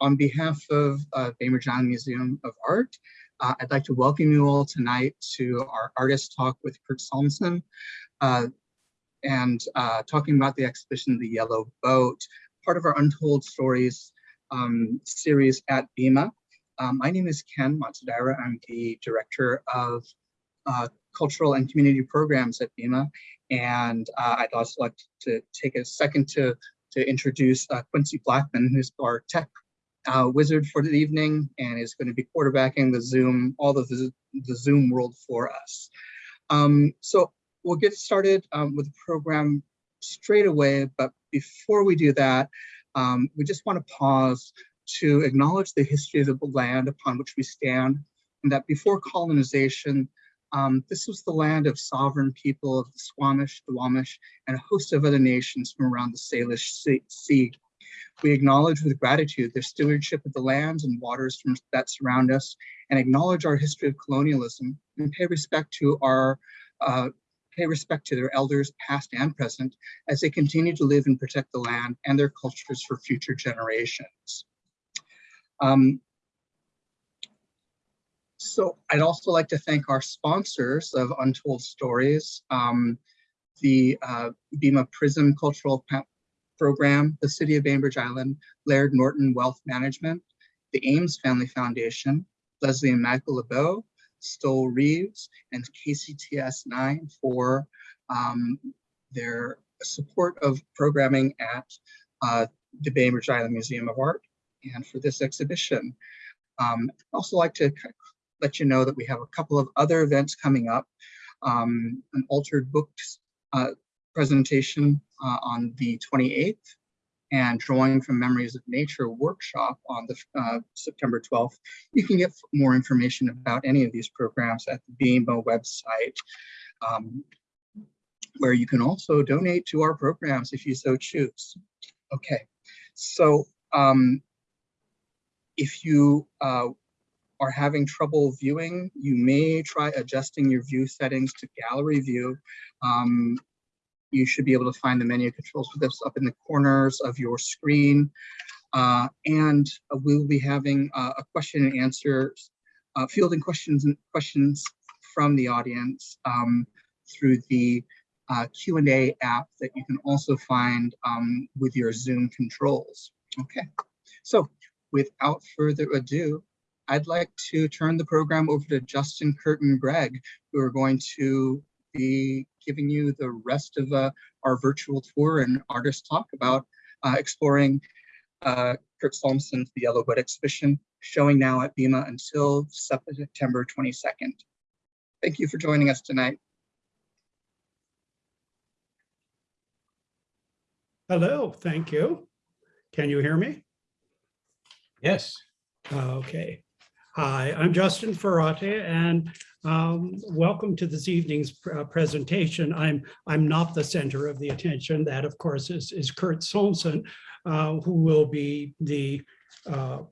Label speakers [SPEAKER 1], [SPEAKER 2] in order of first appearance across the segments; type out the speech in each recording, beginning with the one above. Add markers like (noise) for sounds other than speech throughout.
[SPEAKER 1] on behalf of uh, Bainbridge Island Museum of Art, uh, I'd like to welcome you all tonight to our artist talk with Kurt Solmssen uh, and uh, talking about the exhibition, The Yellow Boat, part of our Untold Stories um, series at BIMA. Um, my name is Ken Matsudaira. I'm the director of uh, cultural and community programs at BIMA. And uh, I'd also like to take a second to, to introduce uh, Quincy Blackman, who's our tech uh, wizard for the evening and is going to be quarterbacking the Zoom, all of the, the Zoom world for us. Um, so we'll get started um, with the program straight away, but before we do that, um, we just want to pause to acknowledge the history of the land upon which we stand, and that before colonization, um, this was the land of sovereign people of the Suquamish, the Duwamish, and a host of other nations from around the Salish Sea. We acknowledge with gratitude their stewardship of the lands and waters from, that surround us, and acknowledge our history of colonialism, and pay respect to our uh, pay respect to their elders, past and present, as they continue to live and protect the land and their cultures for future generations. Um, so I'd also like to thank our sponsors of Untold Stories, um, the uh, BIMA Prism Cultural Program, the City of Bainbridge Island, Laird Norton Wealth Management, the Ames Family Foundation, Leslie and Michael LeBeau, Stoel Rives, and KCTS9 for um, their support of programming at uh, the Bainbridge Island Museum of Art and for this exhibition. Um, I'd also like to let you know that we have a couple of other events coming up. Um, an altered books uh, presentation uh, on the 28th and drawing from memories of nature workshop on the uh, September 12th. You can get more information about any of these programs at the BIMA website, um, where you can also donate to our programs if you so choose. Okay, so um, if you uh, are having trouble viewing, you may try adjusting your view settings to gallery view. Um, you should be able to find the menu controls for this up in the corners of your screen. Uh, and uh, we will be having uh, a question and answer, uh, fielding questions and questions from the audience um, through the uh, Q&A app that you can also find um, with your Zoom controls. Okay, so without further ado, I'd like to turn the program over to Justin, Curtin and Greg, who are going to be giving you the rest of uh, our virtual tour and artist talk about uh, exploring uh, Kurt Solmssen's The Yellow Boat exhibition, showing now at BIMA until September 22nd. Thank you for joining us tonight.
[SPEAKER 2] Hello, thank you. Can you hear me?
[SPEAKER 3] Yes.
[SPEAKER 2] Okay. Hi, I'm Justin Ferrate, and um, welcome to this evening's pr uh, presentation. I'm I'm not the center of the attention. That, of course, is, is Kurt Solmssen, uh, who will be the uh,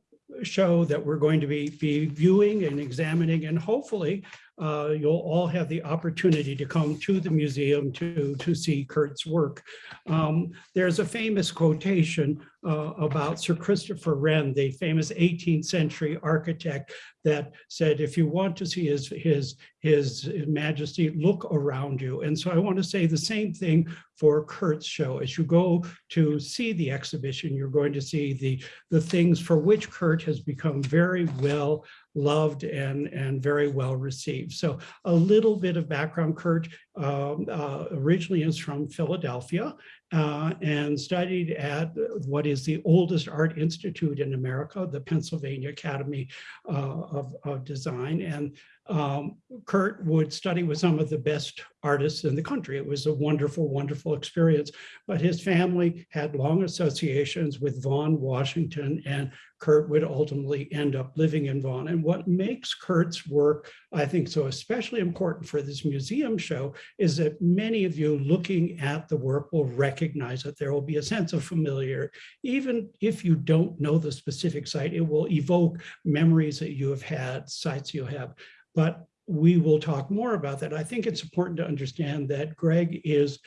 [SPEAKER 2] show that we're going to be, be viewing and examining, and hopefully uh, you'll all have the opportunity to come to the museum to, to see Kurt's work. Um, there's a famous quotation uh, about Sir Christopher Wren, the famous 18th century architect that said, if you want to see his, his, his majesty, look around you. And so I want to say the same thing for Kurt's show. As you go to see the exhibition, you're going to see the, the things for which Kurt has become very well loved and, and very well received. So a little bit of background, Kurt originally is from Philadelphia uh, and studied at what is the oldest art institute in America, the Pennsylvania Academy uh, of, of Design. And um, Kurt would study with some of the best artists in the country. It was a wonderful, wonderful experience. But his family had long associations with Vashon, Washington, and Kurt would ultimately end up living in Vashon. And what makes Kurt's work, I think, so especially important for this museum show is that many of you looking at the work will recognize that there will be a sense of familiar. Even if you don't know the specific site, it will evoke memories that you have had, sites you have. But we will talk more about that. I think it's important to understand that Greg is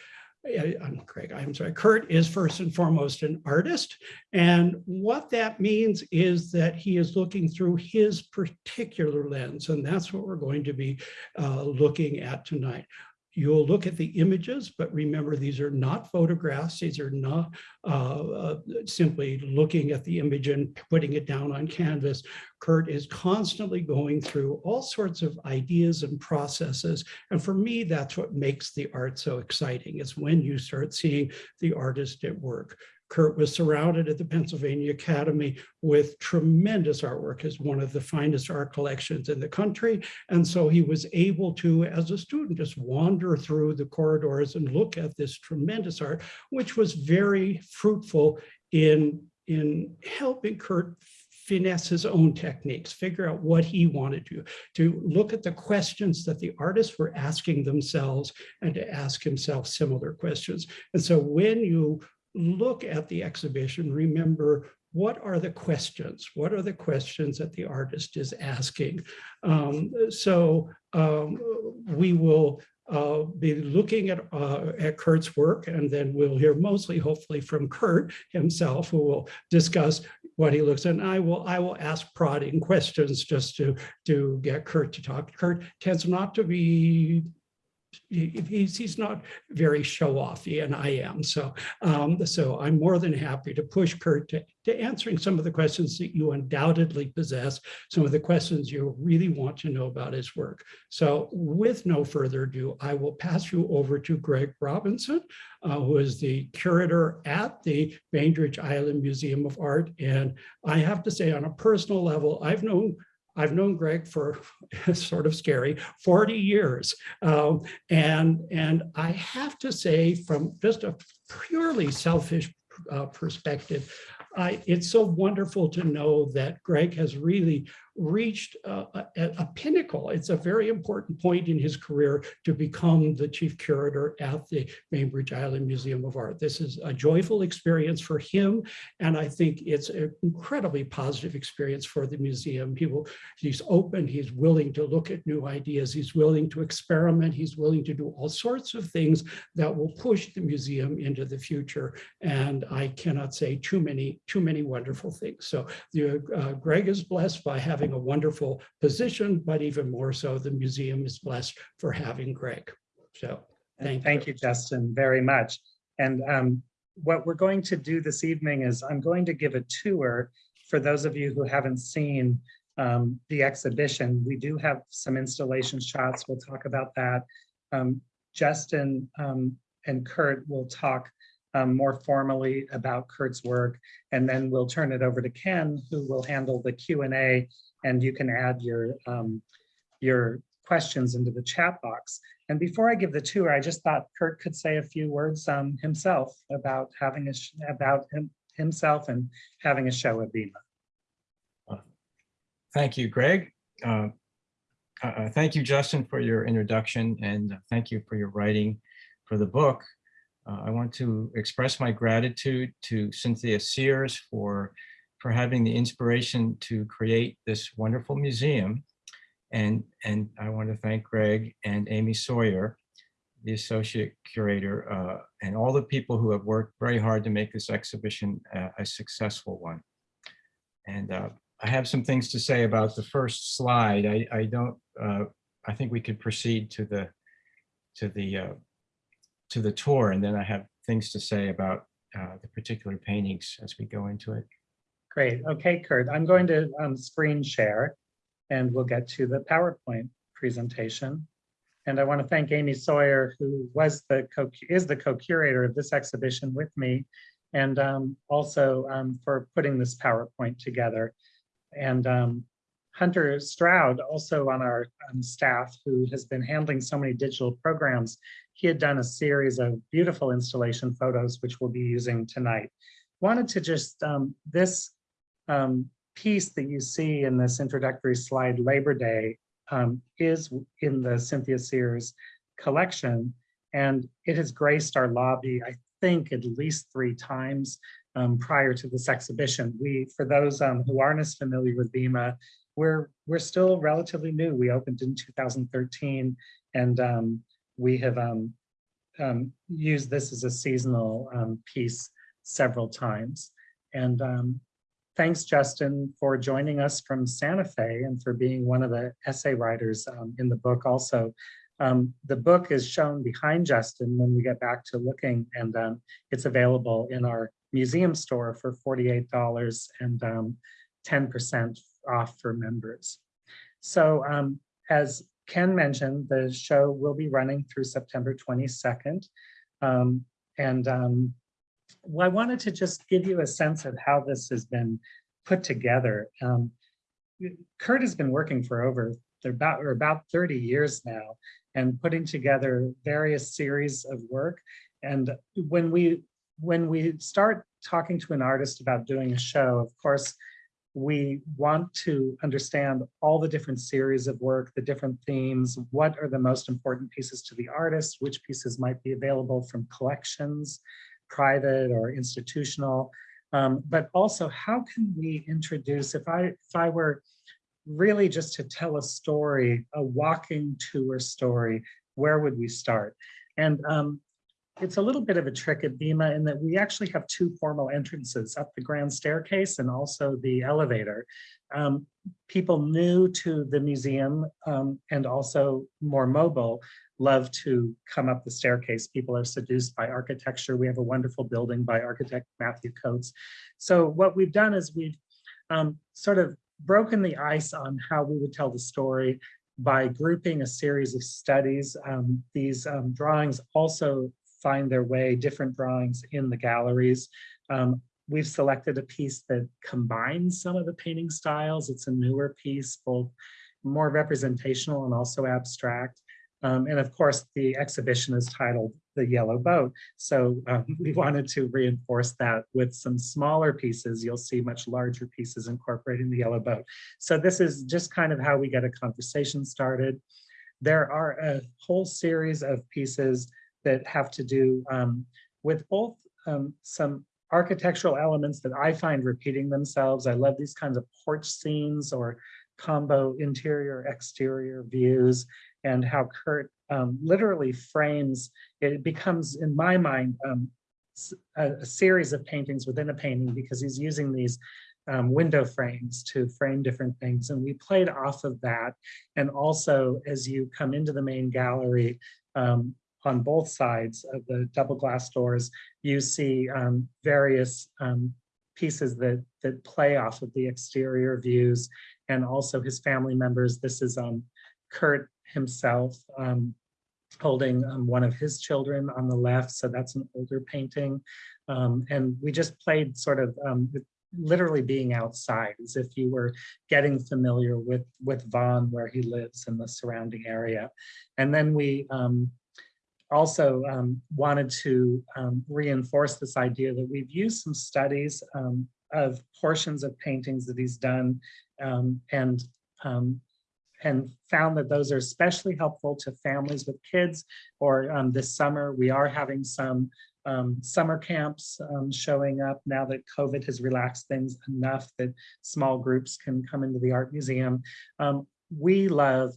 [SPEAKER 2] I- I'm Craig, I'm sorry, Kurt is first and foremost an artist. And what that means is that he is looking through his particular lens, and that's what we're going to be uh, looking at tonight. You'll look at the images, but remember, these are not photographs. These are not uh, uh, simply looking at the image and putting it down on canvas. Kurt is constantly going through all sorts of ideas and processes. And for me, that's what makes the art so exciting is when you start seeing the artist at work. Kurt was surrounded at the Pennsylvania Academy with tremendous artwork as one of the finest art collections in the country. And so he was able to, as a student, just wander through the corridors and look at this tremendous art, which was very fruitful in, in helping Kurt finesse his own techniques, figure out what he wanted to, to look at the questions that the artists were asking themselves and to ask himself similar questions. And so when you look at the exhibition, remember what are the questions? What are the questions that the artist is asking? Um, so um, we will uh, be looking at, uh, at Kurt's work, and then we'll hear mostly, hopefully, from Kurt himself, who will discuss what he looks at. And I will, I will ask prodding questions just to, to get Kurt to talk. Kurt tends not to be he's he's not very show-offy and I am. So um, so I'm more than happy to push Kurt to, to answering some of the questions that you undoubtedly possess, some of the questions you really want to know about his work. So with no further ado, I will pass you over to Greg Robinson, uh, who is the curator at the Bainbridge Island Museum of Art. And I have to say on a personal level, I've known I've known Greg for (laughs) sort of scary 40 years. Um, and, and I have to say from just a purely selfish uh, perspective, I, it's so wonderful to know that Greg has really reached uh, a, a pinnacle. It's a very important point in his career to become the chief curator at the Bainbridge Island Museum of Art. This is a joyful experience for him, and I think it's an incredibly positive experience for the museum. He will, he's open, he's willing to look at new ideas, he's willing to experiment, he's willing to do all sorts of things that will push the museum into the future. And I cannot say too many, too many wonderful things. So the, uh, Greg is blessed by having a wonderful position, but even more so, the museum is blessed for having Greg. So thank,
[SPEAKER 4] Thank you, Justin, very much. And um, what we're going to do this evening is I'm going to give a tour for those of you who haven't seen um, the exhibition. We do have some installation shots. We'll talk about that. Um, Justin um, and Kurt will talk um, more formally about Kurt's work, and then we'll turn it over to Ken, who will handle the Q and you can add your um, your questions into the chat box. And before I give the tour, I just thought Kurt could say a few words um, himself about having a about him, himself and having a show at BIMA.
[SPEAKER 3] Thank you, Greg. Uh, uh, Thank you, Justin, for your introduction and thank you for your writing for the book. Uh, I want to express my gratitude to Cynthia Sears for, for having the inspiration to create this wonderful museum. And, and I want to thank Greg and Amy Sawyer, the associate curator, uh, and all the people who have worked very hard to make this exhibition a, a successful one. And uh, I have some things to say about the first slide. I, I don't, uh, I think we could proceed to the, to the, uh, to the tour, and then I have things to say about uh, the particular paintings as we go into it.
[SPEAKER 4] Great. Okay, Kurt, I'm going to um, screen share and we'll get to the PowerPoint presentation. And I want to thank Amy Sawyer, who was the co is the co-curator of this exhibition with me, and um, also um, for putting this PowerPoint together. And um, Hunter Stroud, also on our um, staff, who has been handling so many digital programs, he had done a series of beautiful installation photos, which we'll be using tonight. Wanted to just, um, this um, piece that you see in this introductory slide, Labor Day, um, is in the Cynthia Sears collection. And it has graced our lobby, I think, at least three times um, prior to this exhibition. We, for those um, who aren't as familiar with BIMA, we're, we're still relatively new. We opened in 2013 and um, we have um, um, used this as a seasonal um, piece several times. And um, thanks, Justin, for joining us from Santa Fe and for being one of the essay writers um, in the book also. Um, the book is shown behind Justin when we get back to looking and it's available in our museum store for $48 and um, 10% off for members. So as Ken mentioned, the show will be running through September 22nd. Um, and um, well, I wanted to just give you a sense of how this has been put together. Um, Kurt has been working for over about or about 30 years now and putting together various series of work. And when we when we start talking to an artist about doing a show, of course, we want to understand all the different series of work, the different themes, what are the most important pieces to the artist, which pieces might be available from collections, private or institutional, um, but also how can we introduce, if I, if I were really just to tell a story, a walking tour story, where would we start? And um, it's a little bit of a trick at BIMA in that we actually have two formal entrances up the grand staircase and also the elevator. Um, people new to the museum um, and also more mobile love to come up the staircase. People are seduced by architecture. We have a wonderful building by architect Matthew Coates. So what we've done is we've um, sort of broken the ice on how we would tell the story by grouping a series of studies. Um, these um, drawings also find their way, different drawings in the galleries. Um, we've selected a piece that combines some of the painting styles. It's a newer piece, both more representational and also abstract. Um, and of course, the exhibition is titled The Yellow Boat. So um, (laughs) we wanted to reinforce that with some smaller pieces. You'll see much larger pieces incorporating the Yellow Boat. So this is just kind of how we get a conversation started. There are a whole series of pieces that have to do um, with both um, some architectural elements that I find repeating themselves. I love these kinds of porch scenes or combo interior exterior views and how Kurt um, literally frames, it becomes in my mind um, a, a, series of paintings within a painting because he's using these um, window frames to frame different things. And we played off of that. And also as you come into the main gallery, um, on both sides of the double glass doors, you see um, various um, pieces that, that play off of the exterior views and also his family members. This is um, Kurt himself um, holding um, one of his children on the left. So that's an older painting. Um, and we just played sort of literally being outside as if you were getting familiar with with Vashon where he lives in the surrounding area. And then we um, also um, wanted to um, reinforce this idea that we've used some studies um, of portions of paintings that he's done um, and um, and found that those are especially helpful to families with kids or um, this summer we are having some summer camps showing up now that COVID has relaxed things enough that small groups can come into the art museum. we love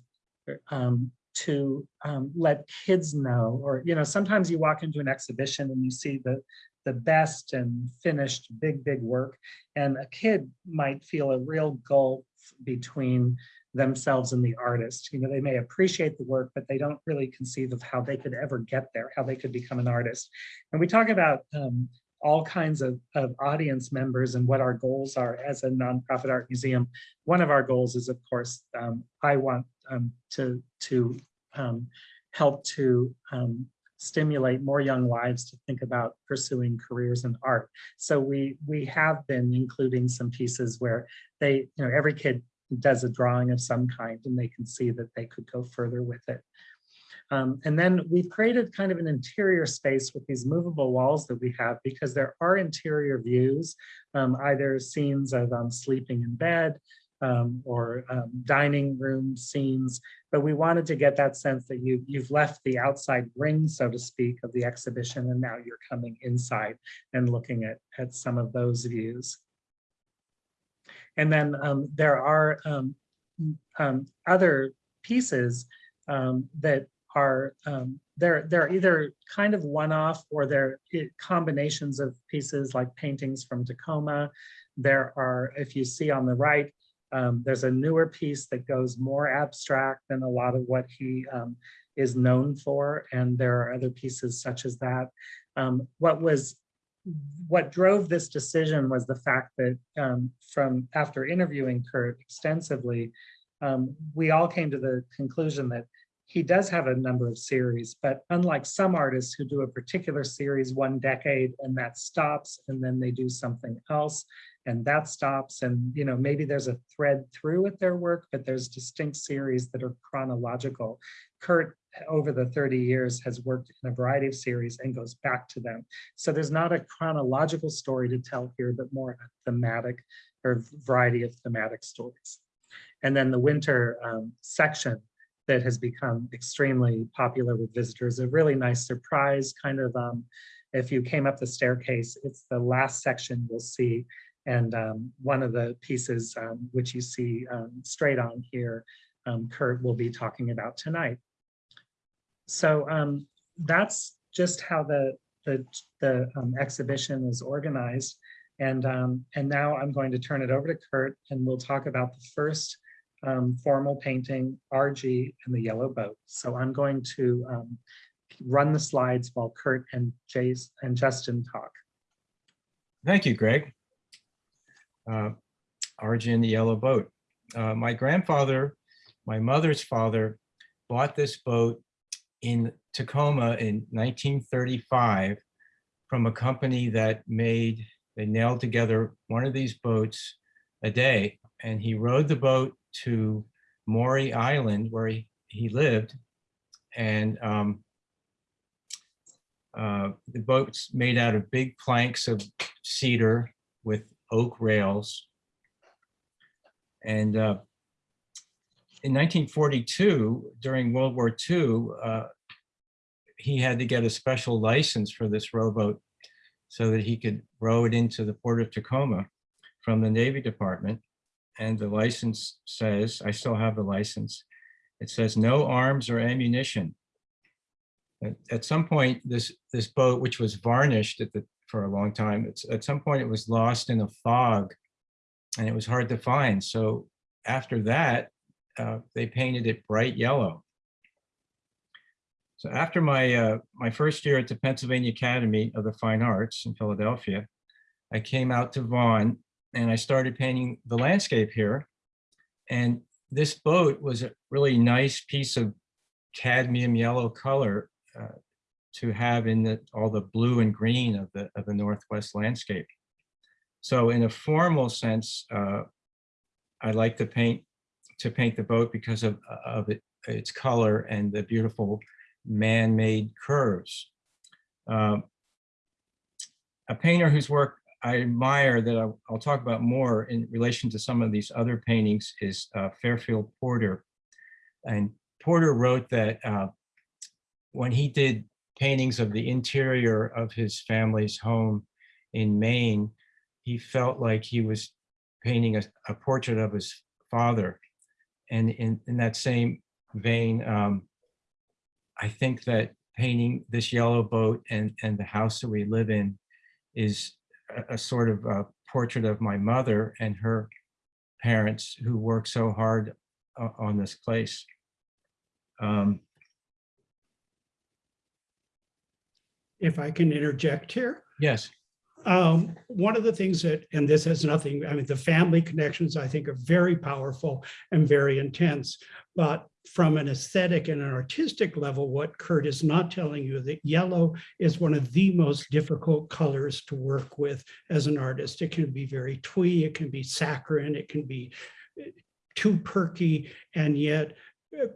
[SPEAKER 4] um, to um, let kids know, or, you know, sometimes you walk into an exhibition and you see the, the best and finished big, big work, and a kid might feel a real gulf between themselves and the artist. You know, they may appreciate the work, but they don't really conceive of how they could ever get there, how they could become an artist. And we talk about um, all kinds of, of audience members and what our goals are as a nonprofit art museum. One of our goals is, of course, um, I want um, to, to um, help to um, stimulate more young lives to think about pursuing careers in art. So we we have been including some pieces where they, you know, every kid does a drawing of some kind and they can see that they could go further with it. Um, and then we've created kind of an interior space with these movable walls that we have because there are interior views, um, either scenes of um, sleeping in bed, um, or um, dining room scenes, but we wanted to get that sense that you, you've left the outside ring, so to speak, of the exhibition, and now you're coming inside and looking at, at some of those views. And then um, there are other pieces um, that are they're, they're either kind of one-off or they're combinations of pieces like paintings from Tacoma. There are, if you see on the right, um, there's a newer piece that goes more abstract than a lot of what he um, is known for. And there are other pieces such as that. Um, what was, what drove this decision was the fact that um, from after interviewing Kurt extensively, um, we all came to the conclusion that he does have a number of series, but unlike some artists who do a particular series one decade and that stops and then they do something else and that stops and you know maybe there's a thread through with their work, but there's distinct series that are chronological. Kurt over the 30 years has worked in a variety of series and goes back to them. So there's not a chronological story to tell here, but more a thematic or variety of thematic stories. And then the winter um, section that has become extremely popular with visitors, a really nice surprise kind of, um, if you came up the staircase, it's the last section you'll see. And um, one of the pieces um, which you see um, straight on here, um, Kurt will be talking about tonight. So um, that's just how the, the, the exhibition is organized. And, and now I'm going to turn it over to Kurt and we'll talk about the first um, formal painting, RG and the yellow boat. So I'm going to um, run the slides while Kurt and Jace and Justin talk.
[SPEAKER 3] Thank you, Greg. Uh, RG and the Yellow Boat. Uh, My grandfather, my mother's father, bought this boat in Tacoma in 1935 from a company that made, they nailed together one of these boats a day. And he rowed the boat to Maury Island where he, he lived. And um, uh, the boat's made out of big planks of cedar with oak rails. And uh, in 1942, during World War II, uh, he had to get a special license for this rowboat so that he could row it into the port of Tacoma from the Navy Department. And the license says, I still have the license, it says no arms or ammunition. At, at some point, this, this boat, which was varnished at the, for a long time, at some point it was lost in a fog and it was hard to find. So after that, uh, they painted it bright yellow. So after my, uh, my first year at the Pennsylvania Academy of the Fine Arts in Philadelphia, I came out to Vashon and I started painting the landscape here. And this boat was a really nice piece of cadmium yellow color uh, to have in the, all the blue and green of the, of the Northwest landscape. So in a formal sense, uh, I like to paint to paint the boat because of, of it, its color and the beautiful man-made curves. Um, a painter whose work I admire that I'll, I'll, talk about more in relation to some of these other paintings is uh, Fairfield Porter. And Porter wrote that uh, when he did paintings of the interior of his family's home in Maine, he felt like he was painting a, a portrait of his father. And in, in that same vein, um, I think that painting this yellow boat and, and the house that we live in is a, a sort of a portrait of my mother and her parents who worked so hard uh, on this place. Um,
[SPEAKER 2] If I can interject here.
[SPEAKER 3] yes,
[SPEAKER 2] Um, one of the things that, and this has nothing, I mean, the family connections I think are very powerful and very intense. But from an aesthetic and an artistic level, what Kurt is not telling you that yellow is one of the most difficult colors to work with as an artist. It can be very twee, it can be saccharine, it can be uh, too perky, and yet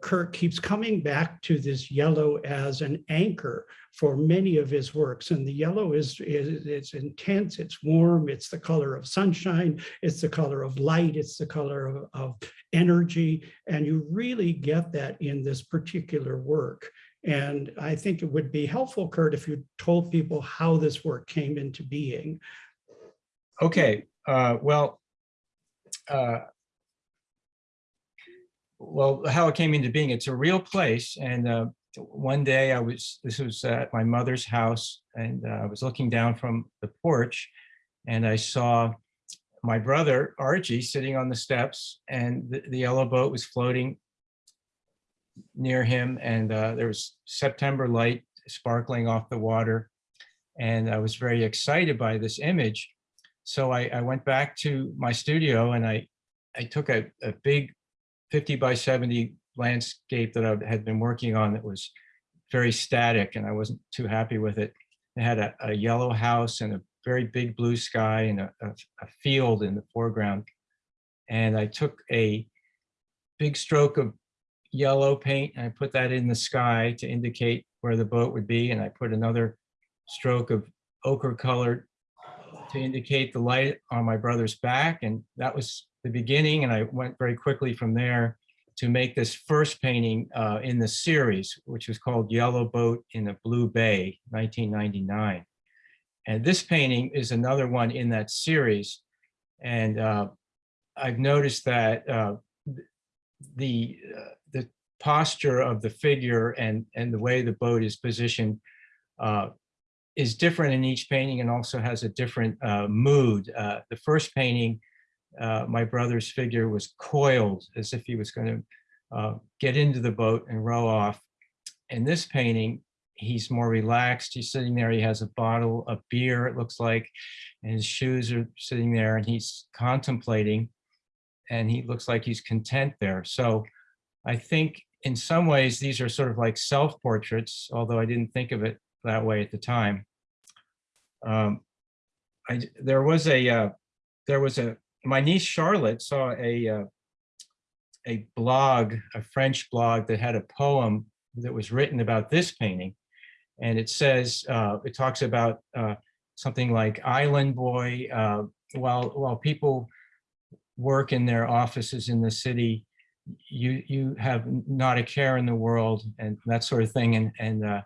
[SPEAKER 2] Kurt keeps coming back to this yellow as an anchor for many of his works. And the yellow is, is it's intense, it's warm, it's the color of sunshine, it's the color of light, it's the color of, of energy. And you really get that in this particular work. And I think it would be helpful, Kurt, if you told people how this work came into being.
[SPEAKER 3] okay, uh, well, uh, well, how it came into being, it's a real place and uh, one day I was, this was at my mother's house and uh, I was looking down from the porch and I saw my brother Archie sitting on the steps and the, the yellow boat was floating near him and uh, there was September light sparkling off the water. And I was very excited by this image. So I, I went back to my studio and I, I took a, a big 50 by 70 landscape that I had been working on that was very static and I wasn't too happy with it. It had a, a yellow house and a very big blue sky and a, a, a field in the foreground. And I took a big stroke of yellow paint and I put that in the sky to indicate where the boat would be. And I put another stroke of ochre colored to indicate the light on my brother's back. And that was the beginning. And I went very quickly from there to make this first painting uh, in the series, which was called Yellow Boat in a Blue Bay, 1999. And this painting is another one in that series. And uh, I've noticed that uh, the, uh, the posture of the figure and, and the way the boat is positioned uh, is different in each painting and also has a different uh, mood. Uh, the first painting, uh, my brother's figure was coiled as if he was going to uh, get into the boat and row off. In this painting, he's more relaxed. He's sitting there. He has a bottle of beer, it looks like, and his shoes are sitting there and he's contemplating and he looks like he's content there. So I think in some ways, these are sort of like self-portraits, although I didn't think of it that way at the time. Um, I, there was a, uh, there was a, my niece Charlotte saw a, uh, a blog, a French blog that had a poem that was written about this painting. And it says, uh, it talks about uh, something like Island Boy, uh, while, while people work in their offices in the city, you, you have not a care in the world and that sort of thing. And, and uh,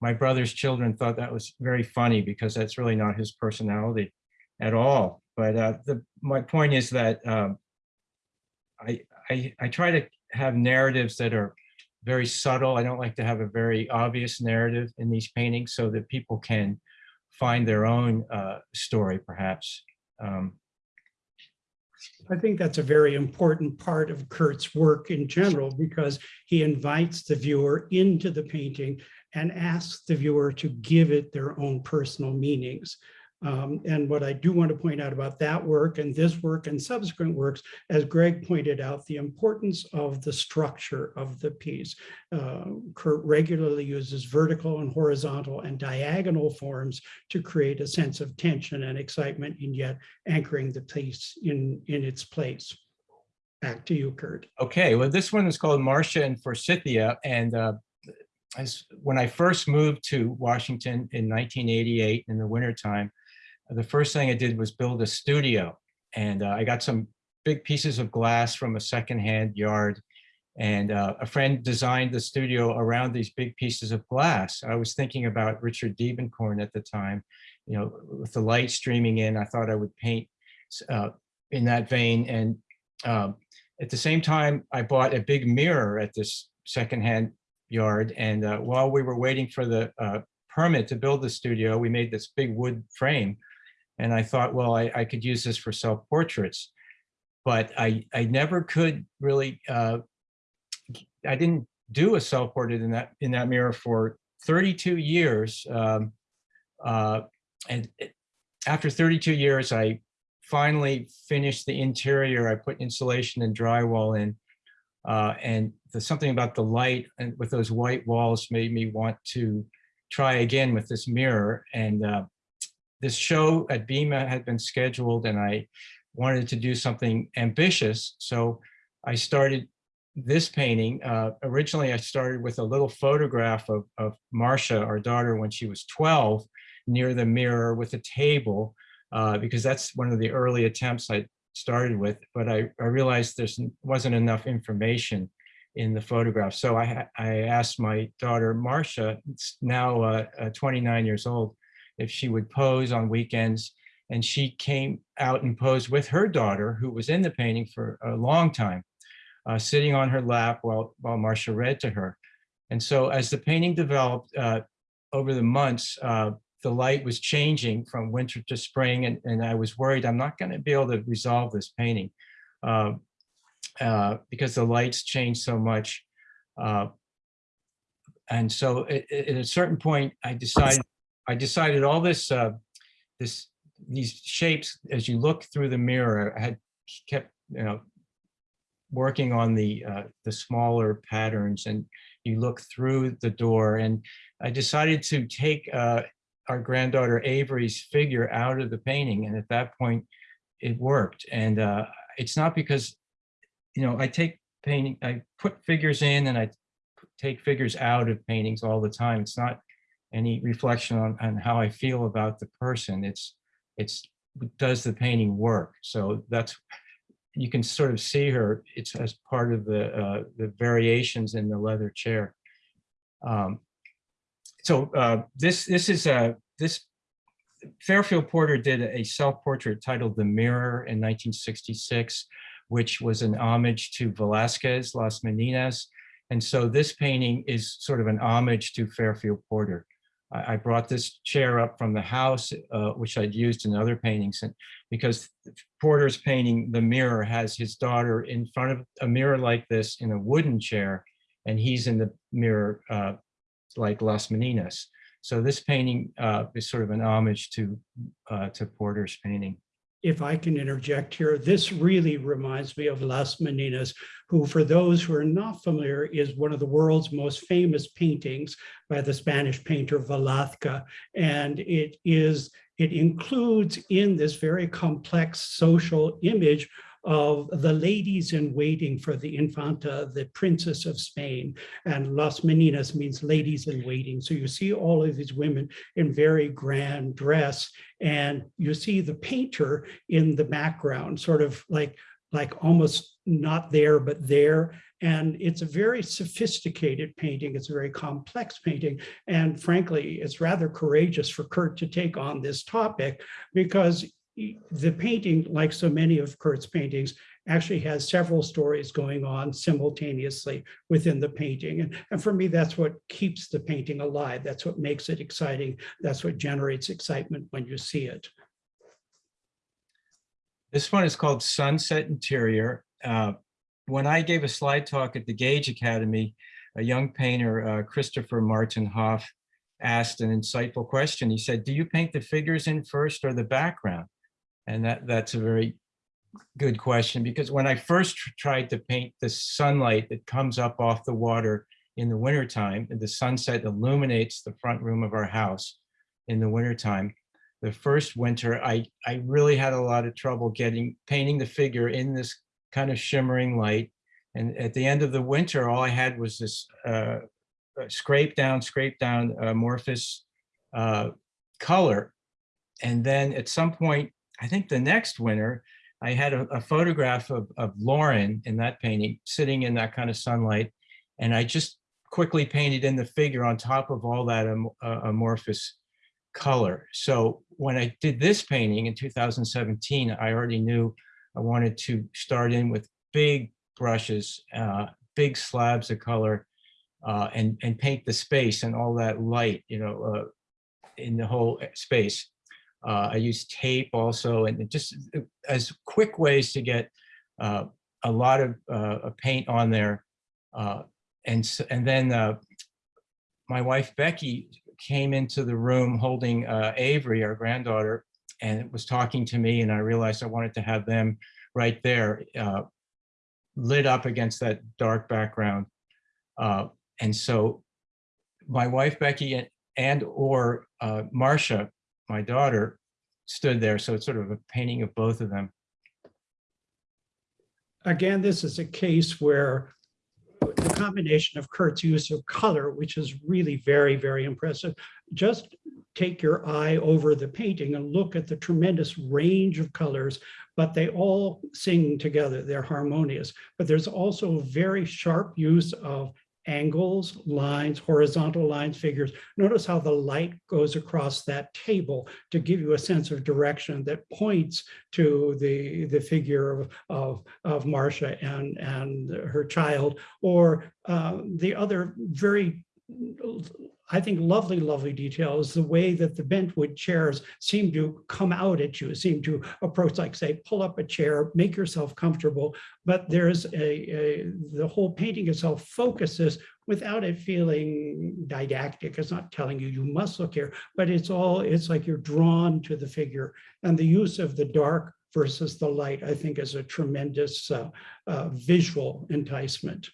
[SPEAKER 3] my brother's children thought that was very funny because that's really not his personality at all. But uh, the, my point is that um, I, I, I try to have narratives that are very subtle. I don't like to have a very obvious narrative in these paintings so that people can find their own uh, story, perhaps. Um,
[SPEAKER 2] I think that's a very important part of Kurt's work in general, because he invites the viewer into the painting and asks the viewer to give it their own personal meanings. Um, and what I do want to point out about that work and this work and subsequent works, as Greg pointed out, the importance of the structure of the piece. Uh, Kurt regularly uses vertical and horizontal and diagonal forms to create a sense of tension and excitement and yet anchoring the piece in, in its place. Back to you, Kurt.
[SPEAKER 3] Okay, well, this one is called Marcia and Forsythia. And uh, when I first moved to Washington in 1988 in the wintertime, the first thing I did was build a studio. And uh, I got some big pieces of glass from a secondhand yard. And uh, a friend designed the studio around these big pieces of glass. I was thinking about Richard Diebenkorn at the time, you know, with the light streaming in, I thought I would paint uh, in that vein. And um, at the same time, I bought a big mirror at this secondhand yard. And uh, while we were waiting for the uh, permit to build the studio, we made this big wood frame. And I thought, well, I, I could use this for self-portraits. But I, I never could really, uh, I didn't do a self-portrait in that, in that mirror for 32 years. Um, uh, and after 32 years, I finally finished the interior. I put insulation and drywall in. Uh, and there's something about the light and with those white walls made me want to try again with this mirror. And uh, this show at BIMA had been scheduled and I wanted to do something ambitious. So I started this painting. Uh, originally, I started with a little photograph of, of Marcia, our daughter, when she was 12, near the mirror with a table, uh, because that's one of the early attempts I started with. But I, I realized there wasn't enough information in the photograph. So I, I asked my daughter, Marcia, now uh, uh, 29 years old, if she would pose on weekends. And she came out and posed with her daughter, who was in the painting for a long time, uh, sitting on her lap while, while Marcia read to her. And so as the painting developed uh, over the months, uh, the light was changing from winter to spring, and, and I was worried I'm not going to be able to resolve this painting uh, uh, because the lights change so much. Uh, and so at, at a certain point, I decided I decided all this uh, this these shapes as you look through the mirror. I had kept you know working on the uh, the smaller patterns, and you look through the door, and I decided to take uh, our granddaughter Avery's figure out of the painting, and at that point, it worked. And uh, it's not because you know I take painting, I put figures in, and I take figures out of paintings all the time. It's not any reflection on, on how I feel about the person. It's, it's, does the painting work? So that's, you can sort of see her, it's as part of the, uh, the variations in the leather chair. Um, so uh, this, this is a, this, Fairfield Porter did a self-portrait titled The Mirror in 1966, which was an homage to Velázquez, Las Meninas, and so this painting is sort of an homage to Fairfield Porter. I, I brought this chair up from the house, uh, which I'd used in other paintings, and because Porter's painting, The Mirror, has his daughter in front of a mirror like this in a wooden chair, and he's in the mirror uh, like Las Meninas. So this painting uh, is sort of an homage to, uh, to Porter's painting
[SPEAKER 2] if I can interject here, this really reminds me of Las Meninas, who for those who are not familiar is one of the world's most famous paintings by the Spanish painter Velázquez. And it is, it includes in this very complex social image of the ladies in waiting for the Infanta, the Princess of Spain. And Las Meninas means ladies in waiting. So you see all of these women in very grand dress and you see the painter in the background, sort of like, like almost not there, but there. And it's a very sophisticated painting. It's a very complex painting. And frankly, it's rather courageous for Kurt to take on this topic because the painting, like so many of Kurt's paintings, actually has several stories going on simultaneously within the painting. And, and for me, that's what keeps the painting alive. That's what makes it exciting. That's what generates excitement when you see it.
[SPEAKER 3] This one is called Sunset Interior. Uh, when I gave a slide talk at the Gage Academy, a young painter, uh, Christopher Martin Hoff, asked an insightful question. He said, do you paint the figures in first or the background? And that, that's a very good question because when I first tried to paint the sunlight that comes up off the water in the wintertime, the sunset illuminates the front room of our house in the wintertime, the first winter, I, I really had a lot of trouble getting painting the figure in this kind of shimmering light. And at the end of the winter, all I had was this uh, scrape down, scrape down amorphous uh, color. And then at some point, I think the next winter, I had a, a photograph of, of Lauren in that painting sitting in that kind of sunlight. And I just quickly painted in the figure on top of all that am, uh, amorphous color. So when I did this painting in 2017, I already knew I wanted to start in with big brushes, uh, big slabs of color, uh, and, and paint the space and all that light, you know, uh, in the whole space. Uh, I use tape also, and just uh, as quick ways to get uh, a lot of uh, paint on there. Uh, and, and then uh, my wife, Becky, came into the room holding Avery, our granddaughter, and was talking to me, and I realized I wanted to have them right there, lit up against that dark background. and so my wife, Becky, and, and or Marcia my daughter stood there. So it's sort of a painting of both of them.
[SPEAKER 2] Again, this is a case where the combination of Kurt's use of color, which is really very, very impressive. Just take your eye over the painting and look at the tremendous range of colors, but they all sing together. They're harmonious. But there's also a very sharp use of angles, lines, horizontal lines, figures. Notice how the light goes across that table to give you a sense of direction that points to the, the figure of, of, of Marcia and, and her child, or uh, the other very I think lovely, lovely details, the way that the bentwood chairs seem to come out at you, seem to approach, like say, pull up a chair, make yourself comfortable. But there's a, a the whole painting itself focuses without it feeling didactic. It's not telling you you must look here, but it's all it's like you're drawn to the figure. And the use of the dark versus the light, I think, is a tremendous uh, uh, visual enticement.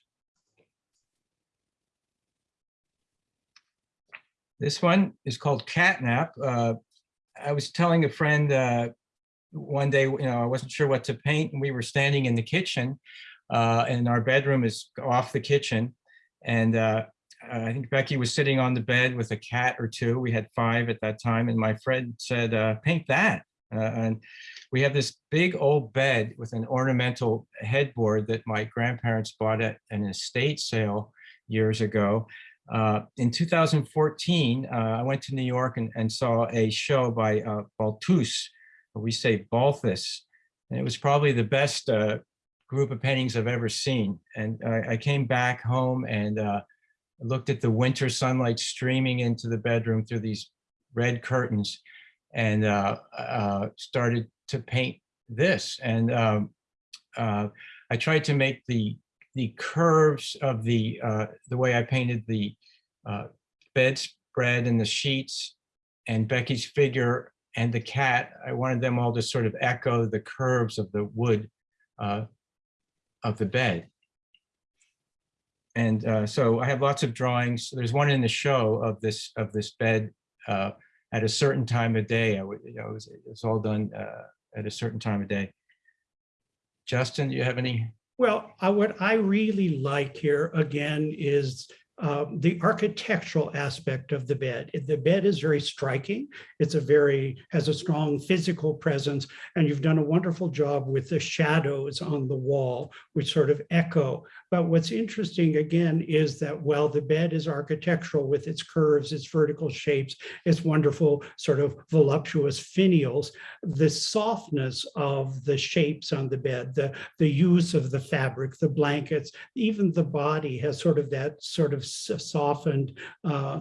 [SPEAKER 3] This one is called Catnap. Uh, I was telling a friend uh, one day, you know, I wasn't sure what to paint and we were standing in the kitchen uh, and our bedroom is off the kitchen. And uh, I think Becky was sitting on the bed with a cat or two. We had five at that time. And my friend said, uh, paint that. Uh, and we have this big old bed with an ornamental headboard that my grandparents bought at an estate sale years ago. Uh, in 2014, uh, I went to New York and, and saw a show by uh, Balthus, or we say Balthus, and it was probably the best uh, group of paintings I've ever seen. And I, I came back home and uh, looked at the winter sunlight streaming into the bedroom through these red curtains and uh, started to paint this. And um, I tried to make the the curves of the uh, the way I painted the uh, bedspread and the sheets and Becky's figure and the cat. I wanted them all to sort of echo the curves of the wood uh, of the bed. And uh, so I have lots of drawings. There's one in the show of this of this bed uh, at a certain time of day. I would, you know, was, it's all done uh, at a certain time of day. Justin, do you have any?
[SPEAKER 2] Well, I, what I really like here again is um, the architectural aspect of the bed. The bed is very striking. It's a very, has a strong physical presence, and you've done a wonderful job with the shadows on the wall, which sort of echo. But what's interesting again is that while the bed is architectural with its curves, its vertical shapes, its wonderful sort of voluptuous finials, the softness of the shapes on the bed, the, the use of the fabric, the blankets, even the body has sort of that sort of softened uh,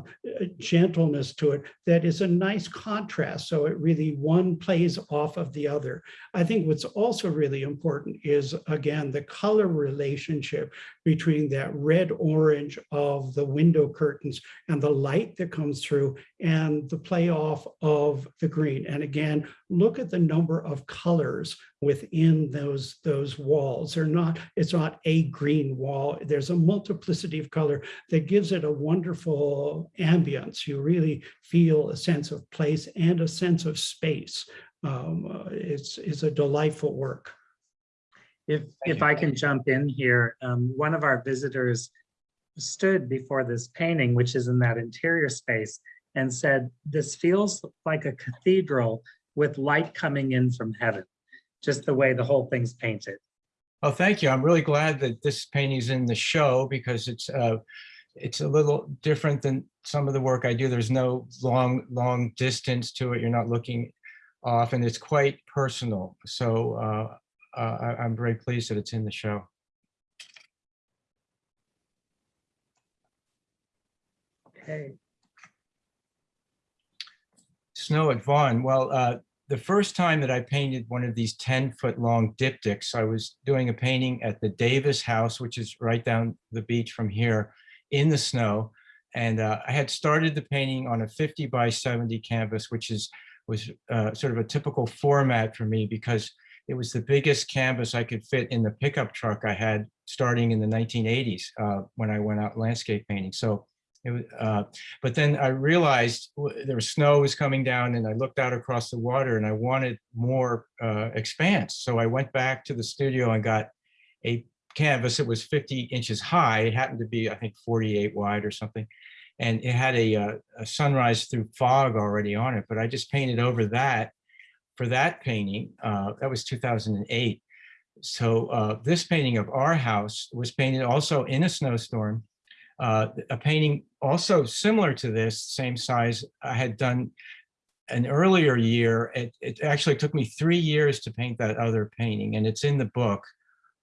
[SPEAKER 2] gentleness to it that is a nice contrast. So it really one plays off of the other. I think what's also really important is, again, the color relationship between that red orange of the window curtains and the light that comes through and the play off of the green. And again, look at the number of colors within those, those walls. They're not, it's not a green wall. There's a multiplicity of color that gives it a wonderful ambience. You really feel a sense of place and a sense of space. Um, uh, it's, it's a delightful work.
[SPEAKER 4] If, if
[SPEAKER 3] you.
[SPEAKER 4] I can jump in here, um, one of our visitors stood before this painting, which is in that interior space, and said, this feels like a cathedral with light coming in from heaven, just the way the whole thing's painted.
[SPEAKER 3] Oh, thank you. I'm really glad that this painting is in the show because it's uh, it's a little different than some of the work I do. There's no long, long distance to it. You're not looking off and it's quite personal. So uh, uh, I, I'm very pleased that it's in the show.
[SPEAKER 4] Okay.
[SPEAKER 3] Snow at Vashon. Well, uh, the first time that I painted one of these 10 foot long diptychs, I was doing a painting at the Davis House, which is right down the beach from here in the snow. And uh, I had started the painting on a 50 by 70 canvas, which is was uh, sort of a typical format for me because it was the biggest canvas I could fit in the pickup truck I had starting in the 1980s uh, when I went out landscape painting. So it was, uh, but then I realized there was snow was coming down and I looked out across the water and I wanted more uh, expanse. So I went back to the studio and got a canvas. It was 50 inches high. It happened to be, I think, 48 wide or something. And it had a, uh, a sunrise through fog already on it, but I just painted over that for that painting. Uh, that was 2008. So uh, this painting of our house was painted also in a snowstorm uh, a painting also similar to this, same size, I had done an earlier year. It, it actually took me three years to paint that other painting, and it's in the book.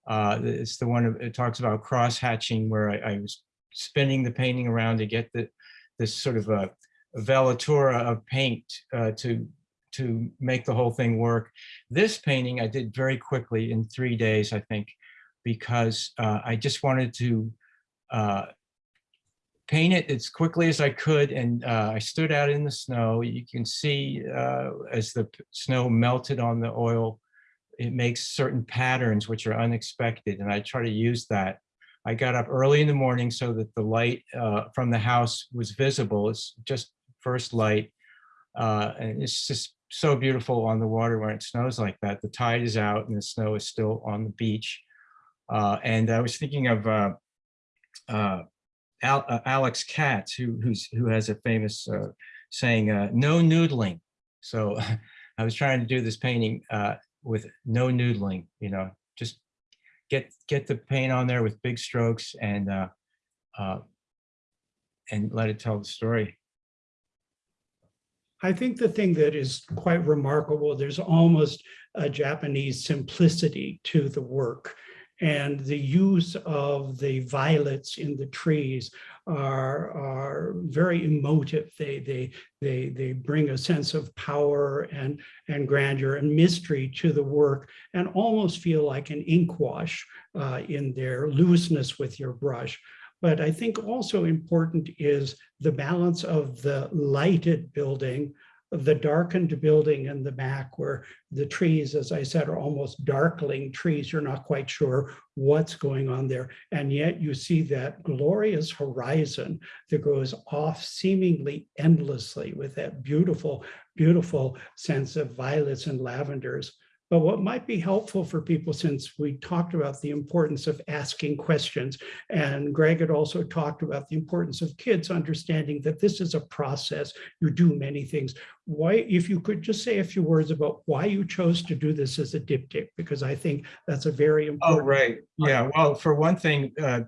[SPEAKER 3] Uh, it's the one, it talks about cross hatching where I, I was spinning the painting around to get the, this sort of a velatura of paint uh, to, to make the whole thing work. This painting I did very quickly in three days, I think, because uh, I just wanted to uh, paint it as quickly as I could. And uh, I stood out in the snow. You can see uh, as the snow melted on the oil, it makes certain patterns which are unexpected. And I try to use that. I got up early in the morning so that the light uh, from the house was visible. It's just first light. Uh, and it's just so beautiful on the water when it snows like that. The tide is out and the snow is still on the beach. Uh, and I was thinking of uh, uh, Al, uh, Alex Katz, who who's who has a famous uh, saying, uh, "No noodling." So (laughs) I was trying to do this painting with no noodling. You know, just get get the paint on there with big strokes and and let it tell the story.
[SPEAKER 2] I think the thing that is quite remarkable, there's almost a Japanese simplicity to the work. And the use of the violets in the trees are, are very emotive. They, they, they, they bring a sense of power and, and grandeur and mystery to the work and almost feel like an ink wash uh, in their looseness with your brush. But I think also important is the balance of the lighted building, the darkened building in the back where the trees, as I said, are almost darkling trees. You're not quite sure what's going on there. And yet you see that glorious horizon that goes off seemingly endlessly with that beautiful, beautiful sense of violets and lavenders. But what might be helpful for people, since we talked about the importance of asking questions, and Greg had also talked about the importance of kids understanding that this is a process, you do many things. Why, if you could just say a few words about why you chose to do this as a diptych, because I think that's a very important- Oh,
[SPEAKER 3] right. Yeah, well, for one thing, uh,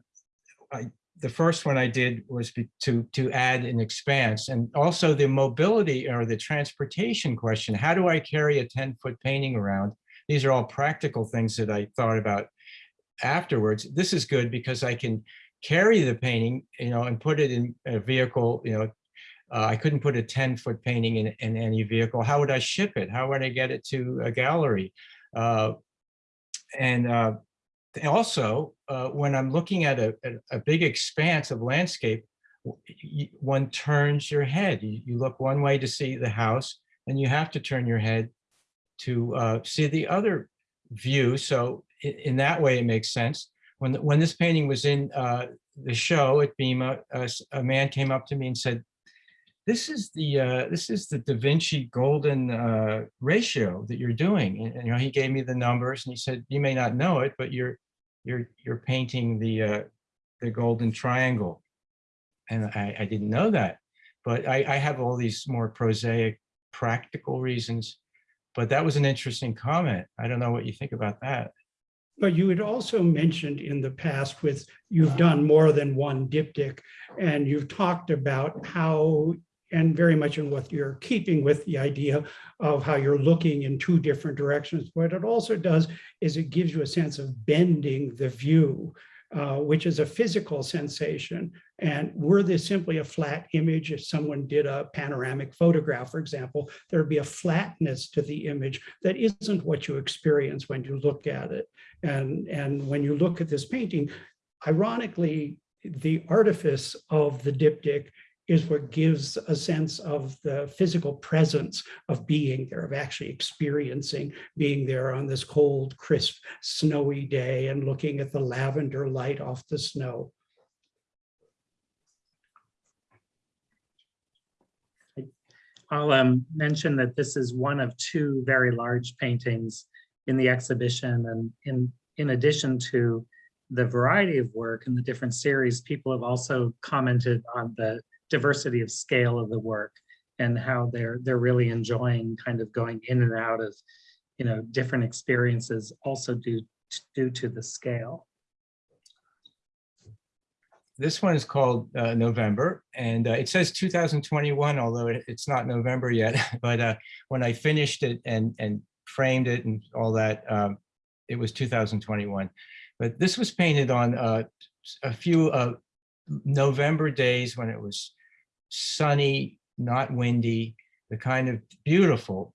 [SPEAKER 3] I, the first one I did was to, to add an expanse and also the mobility or the transportation question. How do I carry a 10-foot painting around? These are all practical things that I thought about afterwards. This is good because I can carry the painting, you know, and put it in a vehicle, you know, uh, I couldn't put a 10-foot painting in, in any vehicle. How would I ship it? How would I get it to a gallery? Uh, and uh, also, uh, when I'm looking at a, a, a big expanse of landscape, one turns your head. You, you look one way to see the house, and you have to turn your head to uh, see the other view. So in, in that way, it makes sense. When when this painting was in uh, the show at BIMA, a, man came up to me and said, "This is the uh, this is the Da Vinci golden uh, ratio that you're doing." And, and, you know, he gave me the numbers, and he said, "You may not know it, but you're you're you're painting the uh, the golden triangle." And I, I didn't know that, but I, I have all these more prosaic, practical reasons. But that was an interesting comment. I don't know what you think about that.
[SPEAKER 2] But you had also mentioned in the past with, you've done more than one diptych, and you've talked about how, and very much in what you're keeping with the idea of how you're looking in two different directions. What it also does is it gives you a sense of bending the view, uh, which is a physical sensation. And were this simply a flat image, if someone did a panoramic photograph, for example, there'd be a flatness to the image that isn't what you experience when you look at it. And, and when you look at this painting, ironically, the artifice of the diptych is what gives a sense of the physical presence of being there, of actually experiencing being there on this cold, crisp, snowy day and looking at the lavender light off the snow.
[SPEAKER 4] I'll um, mention that this is one of two very large paintings in the exhibition. And in, in addition to the variety of work and the different series, people have also commented on the diversity of scale of the work and how they're, they're really enjoying kind of going in and out of, you know, different experiences also due, due to the scale.
[SPEAKER 3] this one is called uh, November, and uh, it says 2021, although it- it's not November yet. (laughs) But uh, when I finished it and and framed it and all that, um, it was 2021. But this was painted on uh, a few uh, November days when it was sunny, not windy, the kind of beautiful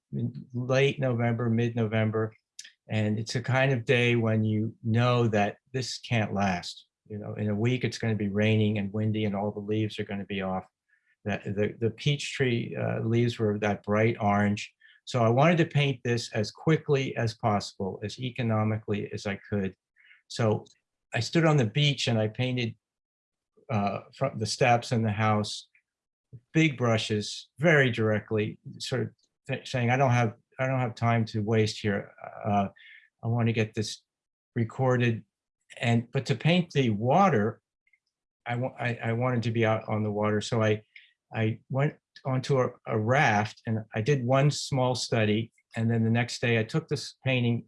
[SPEAKER 3] late November, mid-November. And it's a kind of day when you know that this can't last. You know, in a week, it's going to be raining and windy and all the leaves are going to be off. That the, the peach tree uh, leaves were that bright orange. So I wanted to paint this as quickly as possible, as economically as I could. So I stood on the beach and I painted uh, from the steps in the house, big brushes, very directly, sort of saying, I don't have, I don't have time to waste here. Uh, I want to get this recorded. And, but to paint the water, I want, I, I wanted to be out on the water. So I, I went onto a, a raft and I did one small study. And then the next day I took this painting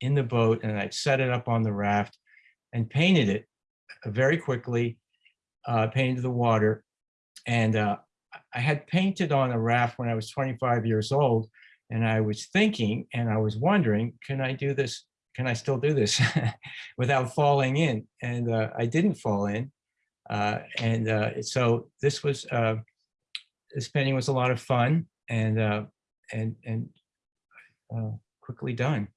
[SPEAKER 3] in the boat and I set it up on the raft and painted it very quickly, uh, painted the water. And uh, I had painted on a raft when I was 25 years old. And I was thinking and I was wondering, can I do this? Can I still do this (laughs) without falling in? And uh, I didn't fall in. Uh, and uh, so this was, uh, this painting was a lot of fun and, uh, and, and uh, quickly done.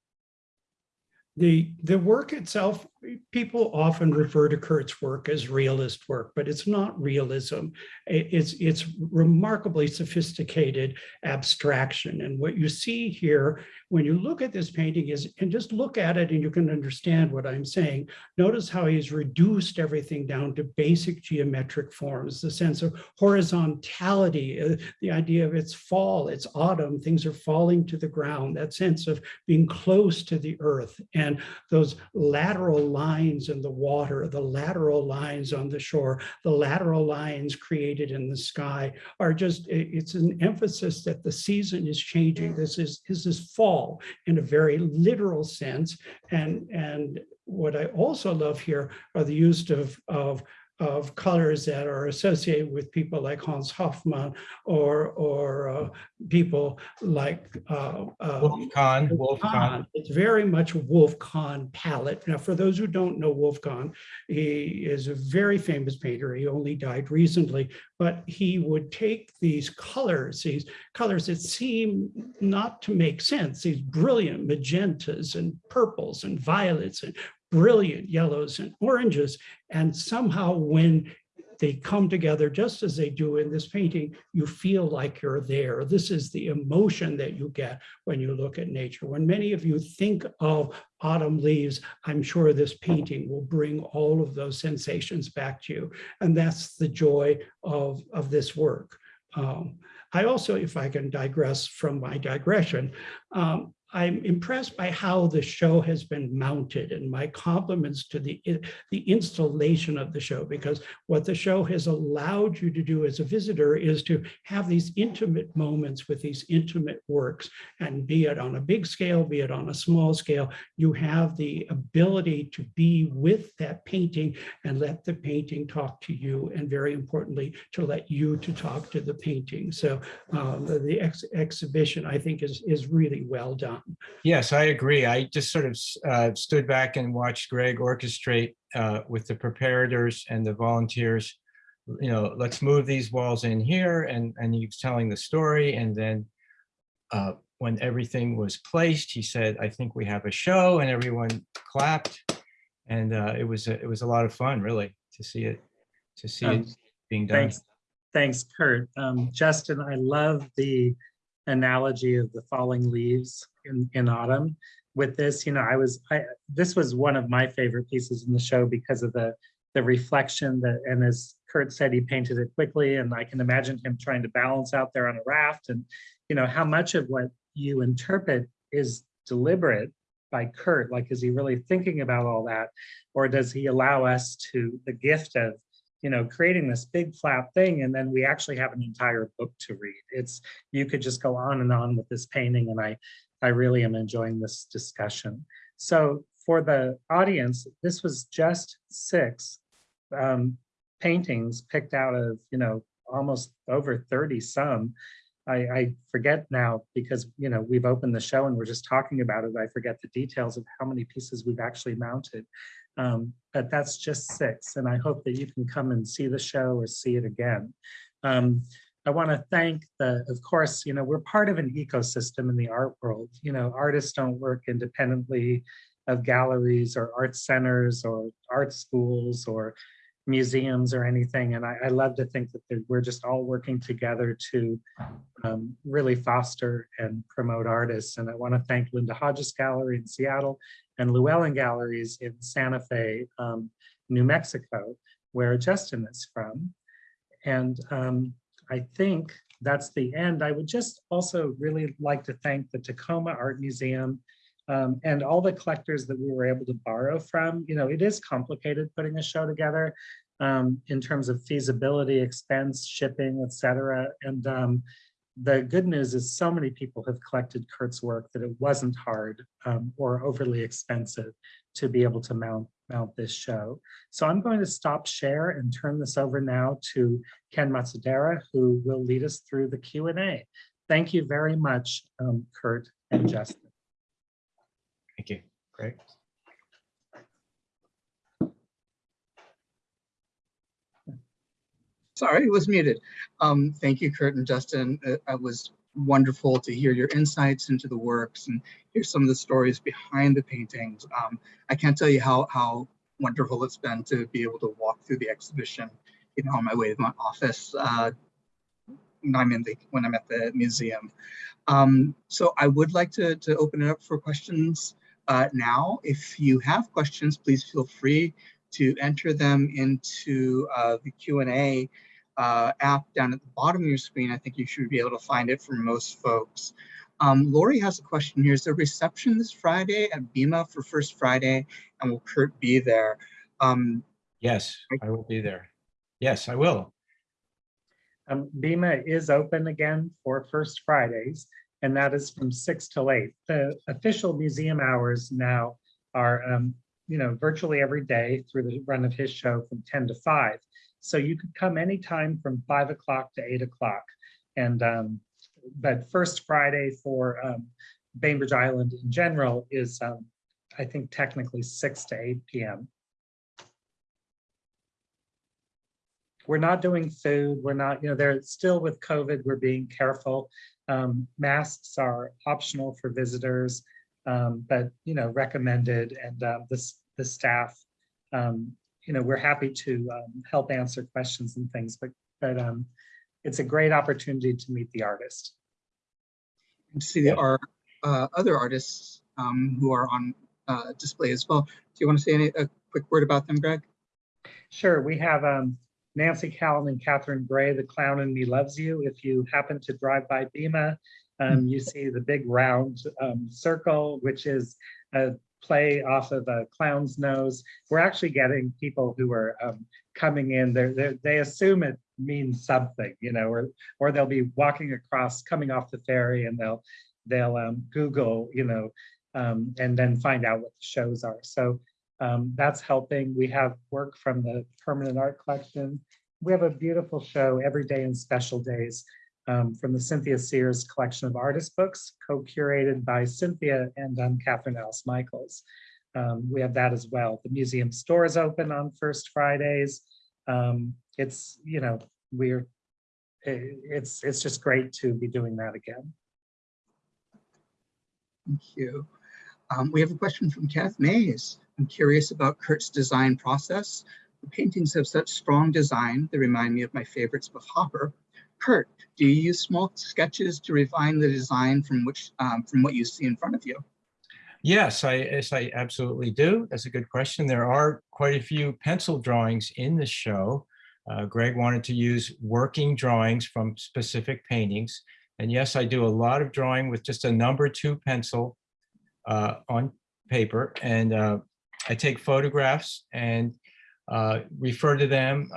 [SPEAKER 2] The, the work itself, people often refer to Kurt's work as realist work, but it's not realism. It's, it's remarkably sophisticated abstraction. And what you see here, when you look at this painting is, and just look at it and you can understand what I'm saying. Notice how he's reduced everything down to basic geometric forms, the sense of horizontality, uh, the idea of it's fall, it's autumn, things are falling to the ground, that sense of being close to the earth and those lateral lines in the water, the lateral lines on the shore, the lateral lines created in the sky are just, it's an emphasis that the season is changing. This is, this is fall in a very literal sense. And, and what I also love here are the use of, of of colors that are associated with people like Hans Hofmann or, or uh, people like uh, uh,
[SPEAKER 3] Wolf Kahn, Wolf
[SPEAKER 2] Kahn. It's very much a Wolf Kahn palette. Now, for those who don't know Wolf Kahn, he is a very famous painter. He only died recently, but he would take these colors, these colors that seem not to make sense, these brilliant magentas and purples and violets and brilliant yellows and oranges. And somehow when they come together just as they do in this painting, you feel like you're there. This is the emotion that you get when you look at nature. When many of you think of autumn leaves, I'm sure this painting will bring all of those sensations back to you. And that's the joy of, of this work. Um, I also, if I can digress from my digression, um, I'm impressed by how the show has been mounted and my compliments to the, the installation of the show, because what the show has allowed you to do as a visitor is to have these intimate moments with these intimate works and be it on a big scale, be it on a small scale, you have the ability to be with that painting and let the painting talk to you and very importantly, to let you to talk to the painting. So um, the, the ex exhibition, I think, is, is really well done.
[SPEAKER 3] Yes, I agree. I just sort of uh, stood back and watched Greg orchestrate uh, with the preparators and the volunteers. You know, let's move these walls in here, and and he was telling the story, and then uh, when everything was placed, he said, "I think we have a show," and everyone clapped, and uh, it was a, it was a lot of fun, really, to see it to see
[SPEAKER 4] Um,
[SPEAKER 3] it being done.
[SPEAKER 4] Thanks, thanks, Kurt. Um, Justin, I love the analogy of the falling leaves in, in autumn. With this, you know, I was, I, this was one of my favorite pieces in the show because of the, the reflection that, and as Kurt said, he painted it quickly and I can imagine him trying to balance out there on a raft and, you know, how much of what you interpret is deliberate by Kurt, like, is he really thinking about all that? Or does he allow us to, the gift of you know, creating this big flat thing, and then we actually have an entire book to read. It's, you could just go on and on with this painting, and I, I really am enjoying this discussion. So for the audience, this was just six. Um, paintings picked out of, you know, almost over 30 some. I, I forget now because, you know, we've opened the show and we're just talking about it. I forget the details of how many pieces we've actually mounted. Um, but that's just six. And I hope that you can come and see the show or see it again. Um, I want to thank the, of course, you know, we're part of an ecosystem in the art world. You know, artists don't work independently of galleries or art centers or art schools or museums or anything. And I, I love to think that we're just all working together to um, really foster and promote artists. And I want to thank Linda Hodges Gallery in Seattle and Llewellyn Galleries in Santa Fe, um, New Mexico, where Justin is from. And um, I think that's the end. I would just also really like to thank the Tacoma Art Museum um, and all the collectors that we were able to borrow from. You know, it is complicated putting a show together um, in terms of feasibility, expense, shipping, et cetera. And um, the good news is so many people have collected Kurt's work that it wasn't hard um, or overly expensive to be able to mount mount this show. So I'm going to stop share and turn this over now to Ken Matsudera, who will lead us through the Q&A. Thank you very much, um, Kurt and Justin.
[SPEAKER 3] Thank you. Great.
[SPEAKER 1] Sorry, it was muted. Um, thank you, Kurt and Justin. Uh, It was wonderful to hear your insights into the works and hear some of the stories behind the paintings. Um, I can't tell you how, how wonderful it's been to be able to walk through the exhibition, you know, on my way to my office uh, when I'm in the, when I'm at the museum. Um, so I would like to, to open it up for questions uh, now. If you have questions, please feel free to enter them into uh, the Q&A uh, app down at the bottom of your screen. I think you should be able to find it for most folks. Um, Lori has a question here. Is there reception this Friday at BIMA for First Friday? And will Kurt be there? Um,
[SPEAKER 3] Yes, I will be there. Yes, I will.
[SPEAKER 4] Um, BIMA is open again for First Fridays, and that is from six till eight. The official museum hours now are, um, you know, virtually every day through the run of his show from 10 to 5. So you could come anytime from 5 o'clock to 8 o'clock. And um, but First Friday for um, Bainbridge Island in general is, um, I think, technically 6 to 8 p.m. we're not doing food. We're not, you know, they're still with COVID. We're being careful. Um, masks are optional for visitors, um, but you know, recommended. And uh, this the staff, um, you know, we're happy to um, help answer questions and things. But but um, it's a great opportunity to meet the artist.
[SPEAKER 1] and to see there are uh, other artists um, who are on uh, display as well. Do you want to say any, a quick word about them, Greg?
[SPEAKER 4] Sure, we have um, Nancy Callan and Katherine Gray, The Clown in Me Loves You. If you happen to drive by BIMA, um, you see the big round um, circle, which is a play off of a clown's nose. We're actually getting people who are um, coming in, they're, they're, they assume it means something, you know, or, or they'll be walking across, coming off the ferry and they'll, they'll um, Google, you know, um, and then find out what the shows are. So um, that's helping. We have work from the permanent art collection. We have a beautiful show every day and special days um, from the Cynthia Sears collection of artist books, co-curated by Cynthia and um, Catherine Alice Michaels. Um, we have that as well. The museum store is open on first Fridays. Um, it's, you know, we're, it's, it's just great to be doing that again.
[SPEAKER 1] Thank you. Um, we have a question from Kath Mays. I'm curious about Kurt's design process. The paintings have such strong design. They remind me of my favorites of Hopper. Kurt, do you use small sketches to refine the design from which um, from what you see in front of you?
[SPEAKER 3] Yes, I, yes, I absolutely do. That's a good question. There are quite a few pencil drawings in the show. Uh, Greg wanted to use working drawings from specific paintings. And yes, I do a lot of drawing with just a number two pencil uh, on paper. And uh, I take photographs and uh, refer to them.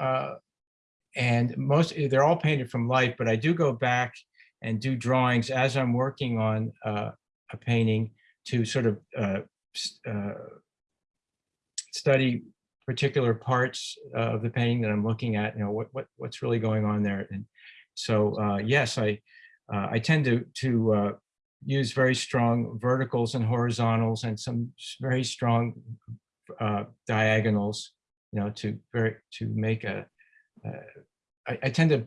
[SPEAKER 3] And most, they're all painted from life, but I do go back and do drawings as I'm working on uh, a painting to sort of uh, uh, study particular parts of the painting that I'm looking at, you know, what, what, what's really going on there. And so, uh, yes, I, uh, I tend to, to uh, use very strong verticals and horizontals and some very strong diagonals, you know, to very, to make a, I, I tend to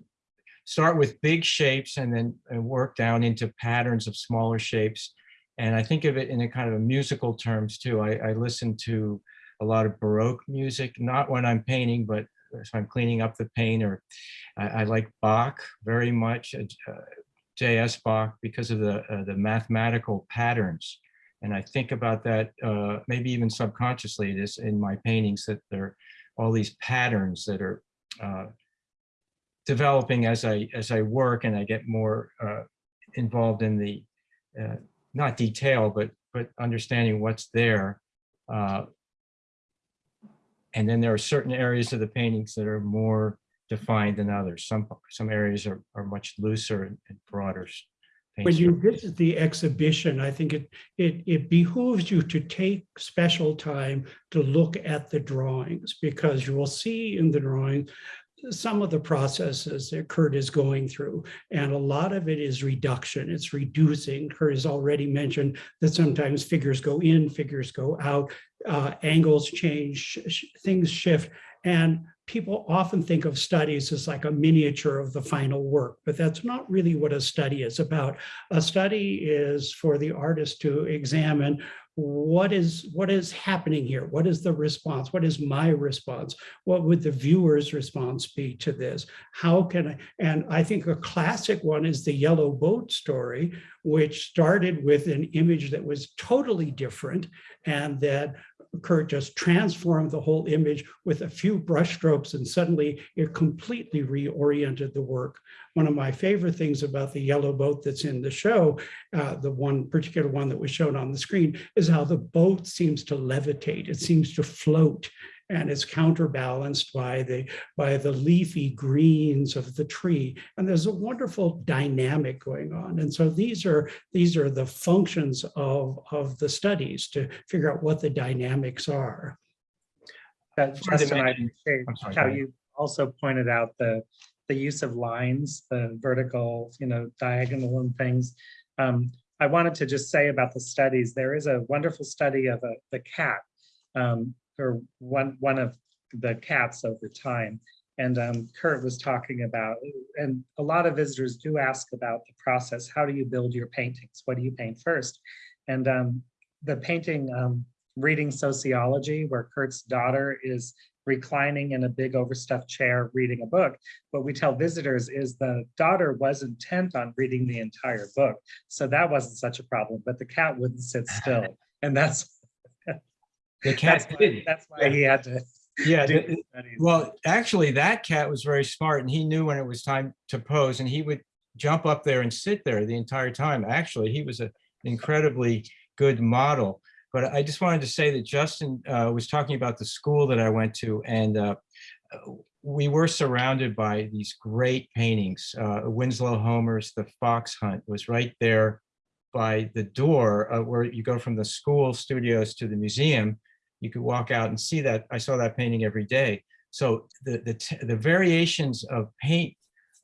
[SPEAKER 3] start with big shapes and then uh, work down into patterns of smaller shapes. And I think of it in a kind of musical terms too. I, I listen to a lot of Baroque music, not when I'm painting, but if I'm cleaning up the paint or I, I like Bach very much, uh, J.S. Bach, because of the, uh, the mathematical patterns. And I think about that, uh, maybe even subconsciously, this in my paintings, that there are all these patterns that are uh, developing as I, as I work and I get more uh, involved in the, uh, not detail, but, but understanding what's there. Uh, And then there are certain areas of the paintings that are more defined than others. Some, some areas are, are much looser and and broader.
[SPEAKER 2] When you visit the exhibition, I think it, it, it behooves you to take special time to look at the drawings because you will see in the drawing some of the processes that Kurt is going through, and a lot of it is reduction. It's reducing. Kurt has already mentioned that sometimes figures go in, figures go out, uh, angles change, sh- things shift. And people often think of studies as like a miniature of the final work, but that's not really what a study is about. A study is for the artist to examine what is what is happening here? What is the response? What is my response? What would the viewer's response be to this? How can i and i think a classic one is the yellow boat story which started with an image that was totally different and that Kurt just transformed the whole image with a few brushstrokes and suddenly it completely reoriented the work. One of my favorite things about the yellow boat that's in the show, uh, the one particular one that was shown on the screen, is how the boat seems to levitate. It seems to float and it's counterbalanced by the by the leafy greens of the tree. And there's a wonderful dynamic going on. And so these are these are the functions of of the studies to figure out what the dynamics are.
[SPEAKER 4] That
[SPEAKER 3] Sorry to
[SPEAKER 4] Justin,
[SPEAKER 3] mention- sorry,
[SPEAKER 4] how you also pointed out the, the use of lines, the vertical, you know, diagonal and things. Um, I wanted to just say about the studies, there is a wonderful study of a, the cat, um, or one, one of the cats over time. And um, Kurt was talking about, and a lot of visitors do ask about the process. How do you build your paintings? What do you paint first? And um, the painting, um, reading sociology, where Kurt's daughter is reclining in a big overstuffed chair reading a book. What we tell visitors is the daughter was intent on reading the entire book. So that wasn't such a problem, but the cat wouldn't sit still. (laughs) And that's, that's
[SPEAKER 3] cat
[SPEAKER 4] why,
[SPEAKER 3] did.
[SPEAKER 4] that's why he had to
[SPEAKER 3] Yeah, the-
[SPEAKER 4] the.
[SPEAKER 3] Well, actually, that cat was very smart and he knew when it was time to pose and he would jump up there and sit there the entire time. Actually, he was an incredibly good model. But I just wanted to say that Justin uh, was talking about the school that I went to and uh, we were surrounded by these great paintings. Uh, Winslow Homer's The Fox Hunt was right there by the door uh, where you go from the school studios to the museum you could walk out and see that. I saw that painting every day. So the the the variations of paint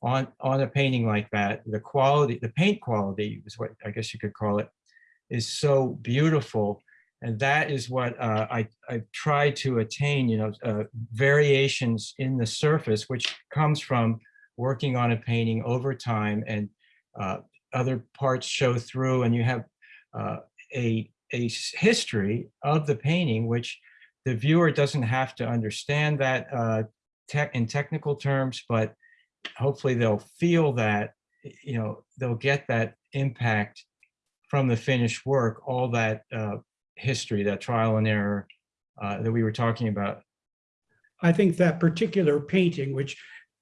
[SPEAKER 3] on on a painting like that, the quality, the paint quality is what I guess you could call it, is so beautiful. And that is what uh, I I try to attain. You know, uh, variations in the surface, which comes from working on a painting over time, and uh, other parts show through, and you have uh, a a history of the painting, which the viewer doesn't have to understand that uh, tech in technical terms, but hopefully they'll feel that, you know, they'll get that impact from the finished work, all that uh, history, that trial and error uh, that we were talking about.
[SPEAKER 2] I think that particular painting, which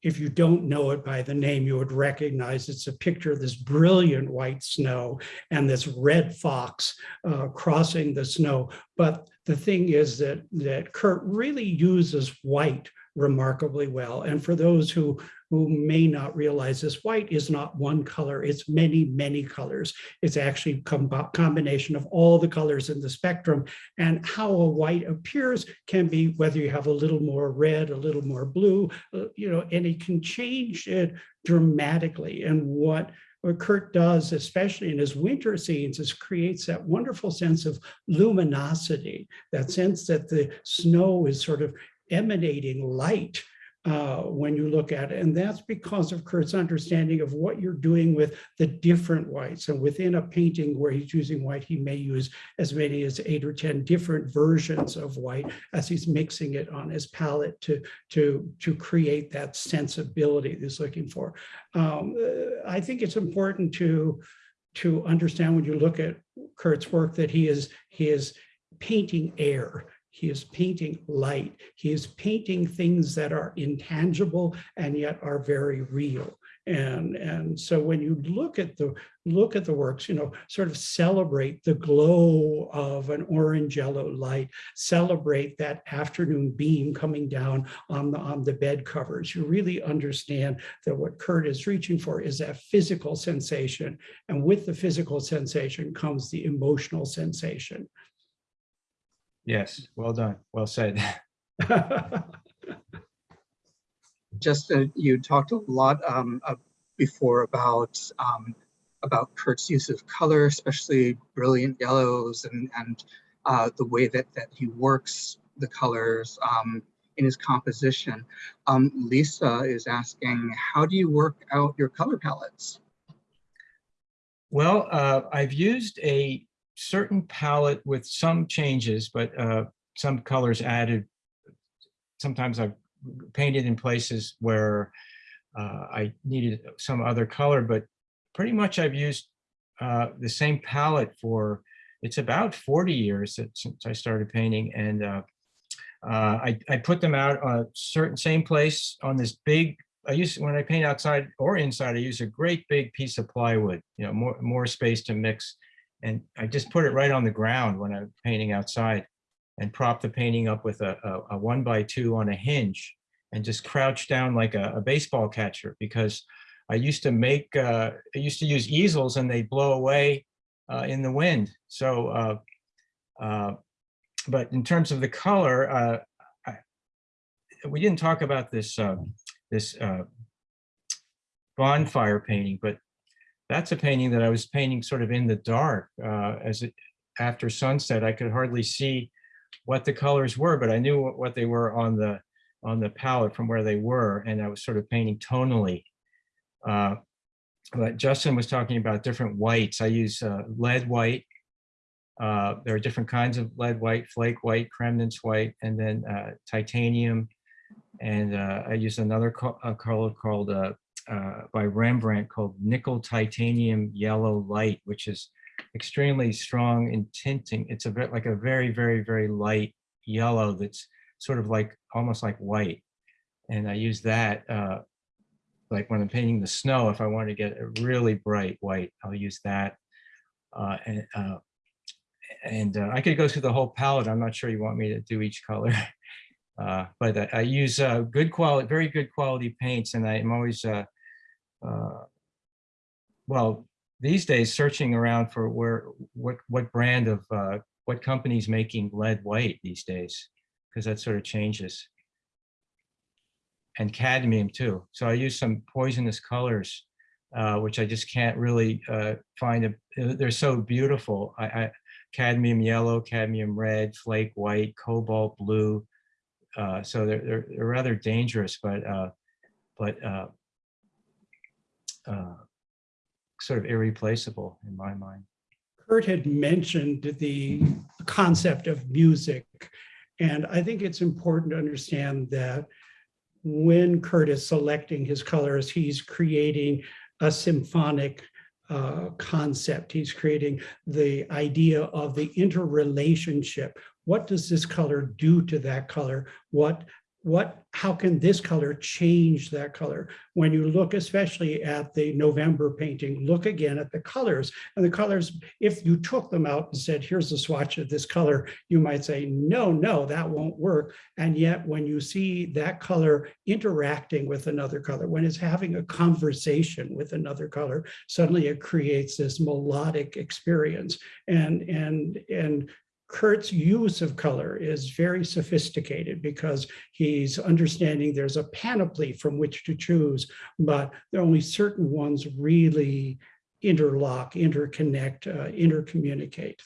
[SPEAKER 2] if you don't know it by the name, you would recognize it's a picture of this brilliant white snow and this red fox uh, crossing the snow. But the thing is that that Kurt really uses white remarkably well. And for those who who may not realize this, white is not one color, it's many, many colors. It's actually a combination of all the colors in the spectrum and how a white appears can be whether you have a little more red, a little more blue, uh, you know, and it can change it dramatically. And what what Kurt does, especially in his winter scenes, is creates that wonderful sense of luminosity, that sense that the snow is sort of emanating light uh, when you look at it. And that's because of Kurt's understanding of what you're doing with the different whites. And within a painting where he's using white, he may use as many as eight or 10 different versions of white as he's mixing it on his palette to, to, to create that sensibility he's looking for. Um, uh, I think it's important to, to understand when you look at Kurt's work that he is, he is painting air. He is painting light. He is painting things that are intangible and yet are very real. And, and so when you look at the look at the works, you know, sort of celebrate the glow of an orange yellow light, celebrate that afternoon beam coming down on the on the bed covers. You really understand that what Kurt is reaching for is that physical sensation. And with the physical sensation comes the emotional sensation.
[SPEAKER 3] Yes, well done. Well said. (laughs)
[SPEAKER 1] Just uh, you talked a lot um, uh, before about um, about Kurt's use of color, especially brilliant yellows and and uh, the way that that he works the colors um, in his composition. Um, Lisa is asking, how do you work out your color palettes?
[SPEAKER 3] Well, uh, I've used a certain palette with some changes, but uh, some colors added. Sometimes I've painted in places where uh, I needed some other color, but pretty much I've used uh, the same palette for, it's about 40 years since I started painting. And uh, uh, I, I put them out on a certain same place on this big, I use, when I paint outside or inside, I use a great big piece of plywood, you know, more, more space to mix and I just put it right on the ground when I'm painting outside and prop the painting up with a, a, a one by two on a hinge and just crouch down like a, a baseball catcher because I used to make, uh, I used to use easels and they blow away uh, in the wind. So, uh, uh, but in terms of the color, uh, I, we didn't talk about this, uh, this bonfire painting, but that's a painting that I was painting sort of in the dark uh, as it after sunset. I could hardly see what the colors were, but I knew what, what they were on the on the palette from where they were, and I was sort of painting tonally. Uh, but Justin was talking about different whites. I use uh, lead white. Uh, there are different kinds of lead white, flake white, Cremnitz white, and then uh, titanium. And uh, I use another co color called uh, by Rembrandt called nickel titanium yellow light, which is extremely strong in tinting. It's a bit like a very, very, very light yellow that's sort of like almost like white. And I use that uh, like when I'm painting the snow, if I want to get a really bright white, I'll use that. Uh, and uh, and uh, I could go through the whole palette. I'm not sure you want me to do each color. (laughs) Uh, but I, I use uh, good quality, very good quality paints, and I'm always well, these days searching around for where, what, what brand of, uh, what company's making lead white these days, because that sort of changes. And cadmium too. So I use some poisonous colors, uh, which I just can't really uh, find. A, they're so beautiful. I, I, cadmium yellow, cadmium red, flake white, cobalt blue. Uh, so they're, they're, they're rather dangerous, but uh, but uh, sort of irreplaceable in my mind.
[SPEAKER 2] Kurt had mentioned the concept of music, and I think it's important to understand that when Kurt is selecting his colors, he's creating a symphonic uh, concept. He's creating the idea of the interrelationship. What does this color do to that color? What what, how can this color change that color? When you look especially at the November painting, look again at the colors and the colors, if you took them out and said, here's a swatch of this color, you might say, no, no, that won't work. And yet when you see that color interacting with another color, when it's having a conversation with another color, suddenly it creates this melodic experience. And, and, and Kurt's use of color is very sophisticated because he's understanding there's a panoply from which to choose, but there are only certain ones really interlock, interconnect, uh, intercommunicate.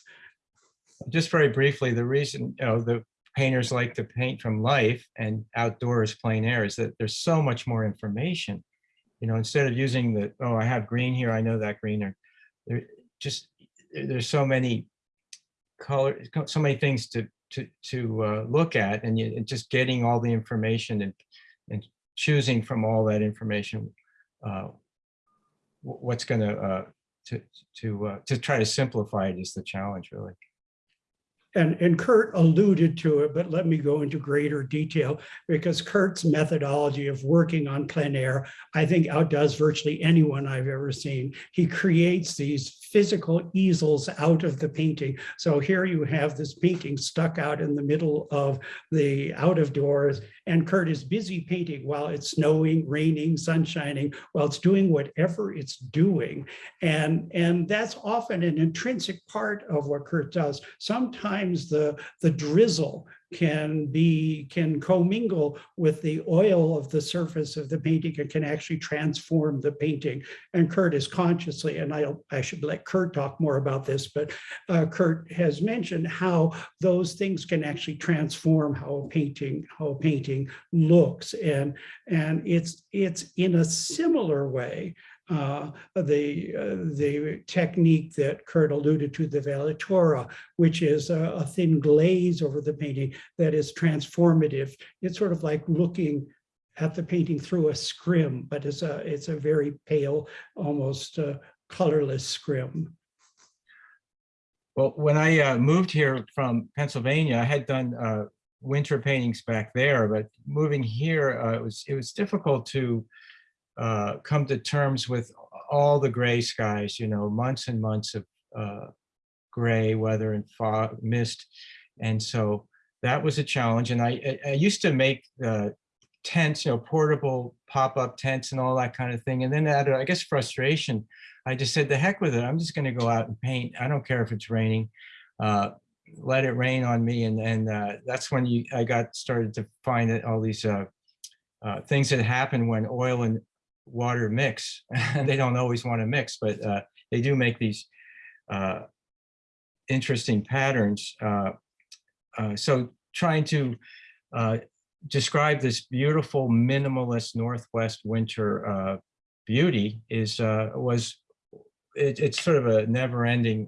[SPEAKER 3] Just very briefly, the reason, you know, the painters like to paint from life and outdoors plein air is that there's so much more information. You know, instead of using the, oh, I have green here, I know that green, or there just, there's so many color, so many things to, to, to uh, look at and you, and just getting all the information and, and choosing from all that information, uh, what's gonna, uh, to, to, uh, to try to simplify it is the challenge, really.
[SPEAKER 2] And, and Kurt alluded to it, but let me go into greater detail because Kurt's methodology of working on plein air, I think outdoes virtually anyone I've ever seen. He creates these physical easels out of the painting. So here you have this painting stuck out in the middle of the out of doors and Kurt is busy painting while it's snowing, raining, sun shining, while it's doing whatever it's doing. And, and that's often an intrinsic part of what Kurt does. Sometimes the, the drizzle can be, can commingle with the oil of the surface of the painting and can actually transform the painting. And Kurt is consciously, and I, I should let Kurt talk more about this, but uh, Kurt has mentioned how those things can actually transform how a painting, how a painting looks. And, and it's, it's in a similar way uh, the, uh, the technique that Kurt alluded to, the velatura, which is a, a thin glaze over the painting that is transformative. It's sort of like looking at the painting through a scrim, but it's a, it's a very pale, almost uh, colorless scrim.
[SPEAKER 3] Well, when I uh, moved here from Pennsylvania, I had done uh, winter paintings back there, but moving here, uh, it was it was difficult to uh, come to terms with all the gray skies. You know, months and months of uh, gray weather and fog, mist, and so that was a challenge. And I I, used to make uh, tents, you know, portable pop-up tents and all that kind of thing. And then out of, I guess, frustration, I just said, the heck with it. I'm just going to go out and paint. I don't care if it's raining. Uh, let it rain on me. And and uh, that's when you I got started to find that all these uh, uh, things that happen when oil and water mix. (laughs) they don't always want to mix, but uh, they do make these uh, interesting patterns. Uh, uh, so trying to uh, describe this beautiful minimalist Northwest winter beauty is was it, it's sort of a never-ending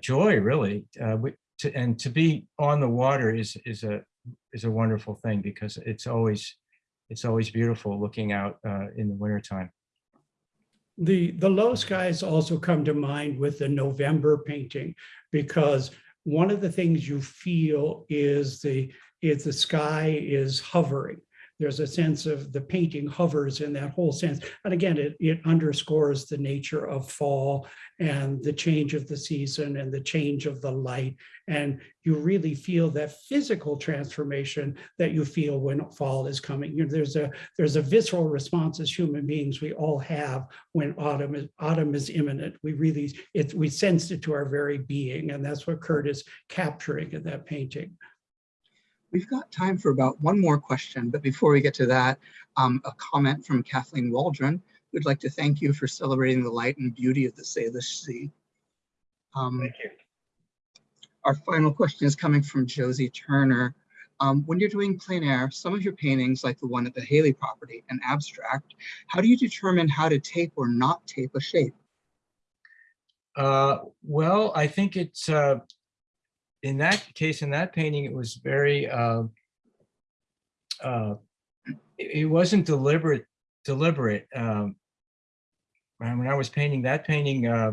[SPEAKER 3] joy, really. We- to, and to be on the water is is a is a wonderful thing because it's always it's always beautiful looking out uh, in the wintertime.
[SPEAKER 2] The, the low skies also come to mind with the November painting because one of the things you feel is the, is the sky is hovering. There's a sense of the painting hovers in that whole sense. And again, it, it underscores the nature of fall and the change of the season and the change of the light. And you really feel that physical transformation that you feel when fall is coming. You know, there's a there's a visceral response as human beings we all have when autumn is autumn is imminent. We really it we sense it to our very being, and that's what Kurt is capturing in that painting.
[SPEAKER 1] We've got time for about one more question, but before we get to that, um, a comment from Kathleen Waldron. We'd like to thank you for celebrating the light and beauty of the Salish Sea. Um,
[SPEAKER 3] you.
[SPEAKER 1] Our final question is coming from Josie Turner. Um, when you're doing plein air, some of your paintings, like the one at the Haley property, an abstract, how do you determine how to tape or not tape a shape?
[SPEAKER 3] Uh, well, I think it's, uh, in that case, in that painting, it was very, uh, uh, it, it wasn't deliberate, deliberate. Um, when I was painting that painting, uh,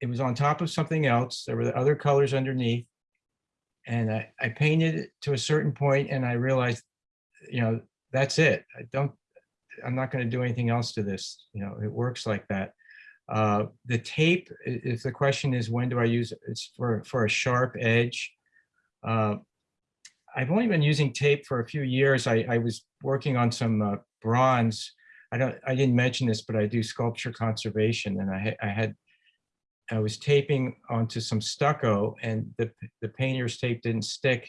[SPEAKER 3] it was on top of something else. There were other colors underneath. And I, I painted it to a certain point and I realized you know, that's it. I don't, I'm not going to do anything else to this. You know, it works like that. Uh, the tape, if the question is, when do I use it? It's for, for a sharp edge. Uh, I've only been using tape for a few years. I, I was working on some uh, bronze. I don't, I didn't mention this, but I do sculpture conservation and I, I had, I was taping onto some stucco and the, the painter's tape didn't stick.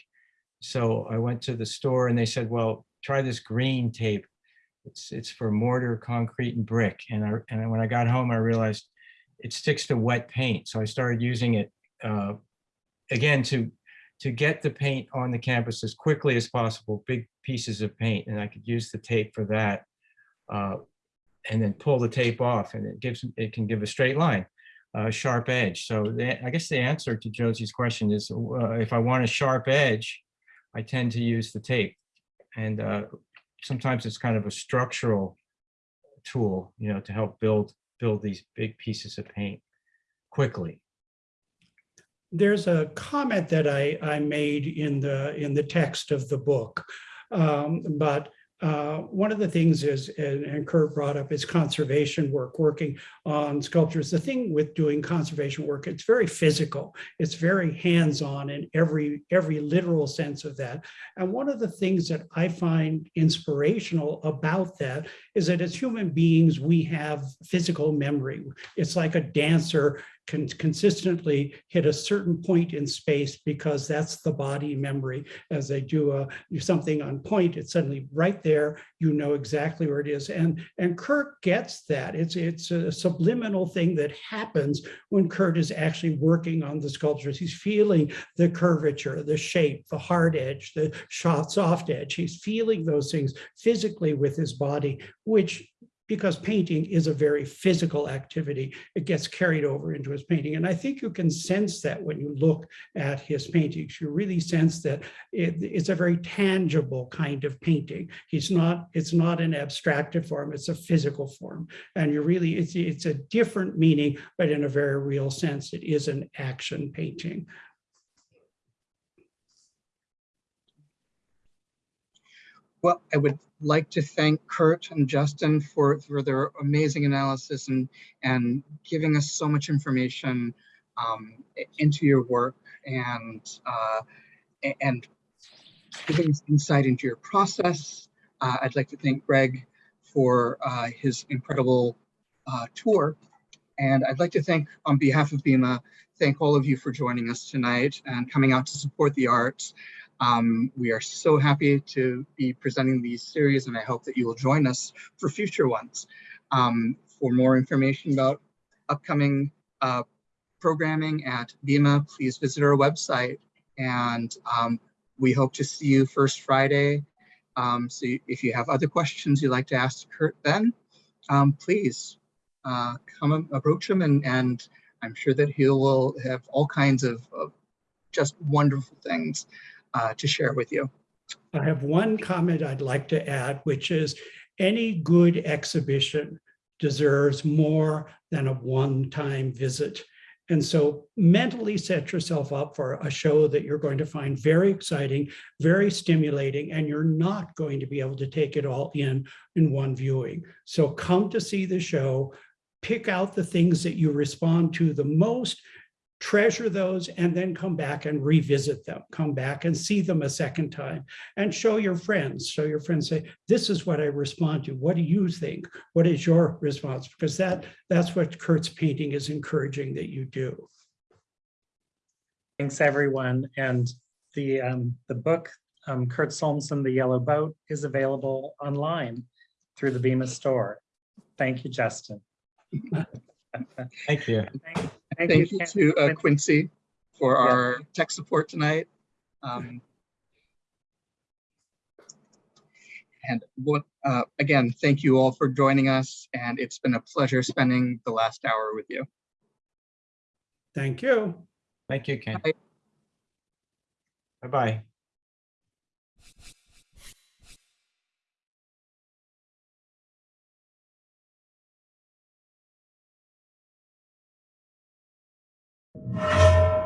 [SPEAKER 3] So I went to the store and they said, well, try this green tape. It's, it's for mortar, concrete and brick. And I, and when I got home, I realized it sticks to wet paint. So I started using it uh, again to, to get the paint on the canvas as quickly as possible, big pieces of paint. And I could use the tape for that. uh, And then pull the tape off and it gives, it can give a straight line, a sharp edge. So the, I guess the answer to Josie's question is uh, if I want a sharp edge, I tend to use the tape. And uh, sometimes it's kind of a structural tool, you know, to help build, build these big pieces of paint quickly.
[SPEAKER 2] There's a comment that I, I made in the, in the text of the book. Um, But uh, one of the things is, and and Kurt brought up, is conservation work, working on sculptures. The thing with doing conservation work, it's very physical. It's very hands-on in every, every literal sense of that. And one of the things that I find inspirational about that is that as human beings, we have physical memory. It's like a dancer can consistently hit a certain point in space because that's the body memory. As they do a, something on point, it's suddenly right there, you know exactly where it is. And, and Kurt gets that. It's, it's a subliminal thing that happens when Kurt is actually working on the sculptures. He's feeling the curvature, the shape, the hard edge, the soft, soft edge. He's feeling those things physically with his body, which because painting is a very physical activity, it gets carried over into his painting. And I think you can sense that when you look at his paintings. You really sense that it- it's a very tangible kind of painting. He's not, it's not an abstracted form, it's a physical form. And you really, it's, it's a different meaning, but in a very real sense, it is an action painting.
[SPEAKER 1] Well, I would like to thank Kurt and Justin for, for their amazing analysis and, and giving us so much information um, into your work and, uh, and giving us insight into your process. Uh, I'd like to thank Greg for uh, his incredible uh, tour. And I'd like to thank, on behalf of BIMA, thank all of you for joining us tonight and coming out to support the arts. Um, we are so happy to be presenting these series and I hope that you will join us for future ones. Um, for more information about upcoming uh, programming at BIMA, please visit our website and um, we hope to see you first Friday. Um, so if you have other questions you'd like to ask Kurt then, um, please uh, come approach him and, and I'm sure that he will have all kinds of, of just wonderful things uh, to share with you.
[SPEAKER 2] I have one comment I'd like to add, which is any good exhibition deserves more than a one-time visit. And so mentally set yourself up for a show that you're going to find very exciting, very stimulating, and you're not going to be able to take it all in in one viewing. So come to see the show, pick out the things that you respond to the most, treasure those and then come back and revisit them, come back and see them a second time and show your friends, show your friends, say, this is what I respond to. What do you think? What is your response? Because that that's what Kurt's painting is encouraging that you do.
[SPEAKER 4] Thanks, everyone. And the, um, the book, um, Kurt Solmssen, The Yellow Boat is available online through the BIMA store. Thank you, Justin.
[SPEAKER 3] Thank you.
[SPEAKER 4] Thank
[SPEAKER 1] Thank you
[SPEAKER 4] Ken.
[SPEAKER 1] to uh, Quincy for
[SPEAKER 4] Yeah.
[SPEAKER 1] our tech support tonight. Um, And what, uh, again, thank you all for joining us and it's been a pleasure spending the last hour with you.
[SPEAKER 2] Thank you.
[SPEAKER 3] Thank you, Ken.
[SPEAKER 1] Bye bye.
[SPEAKER 3] Bye-bye.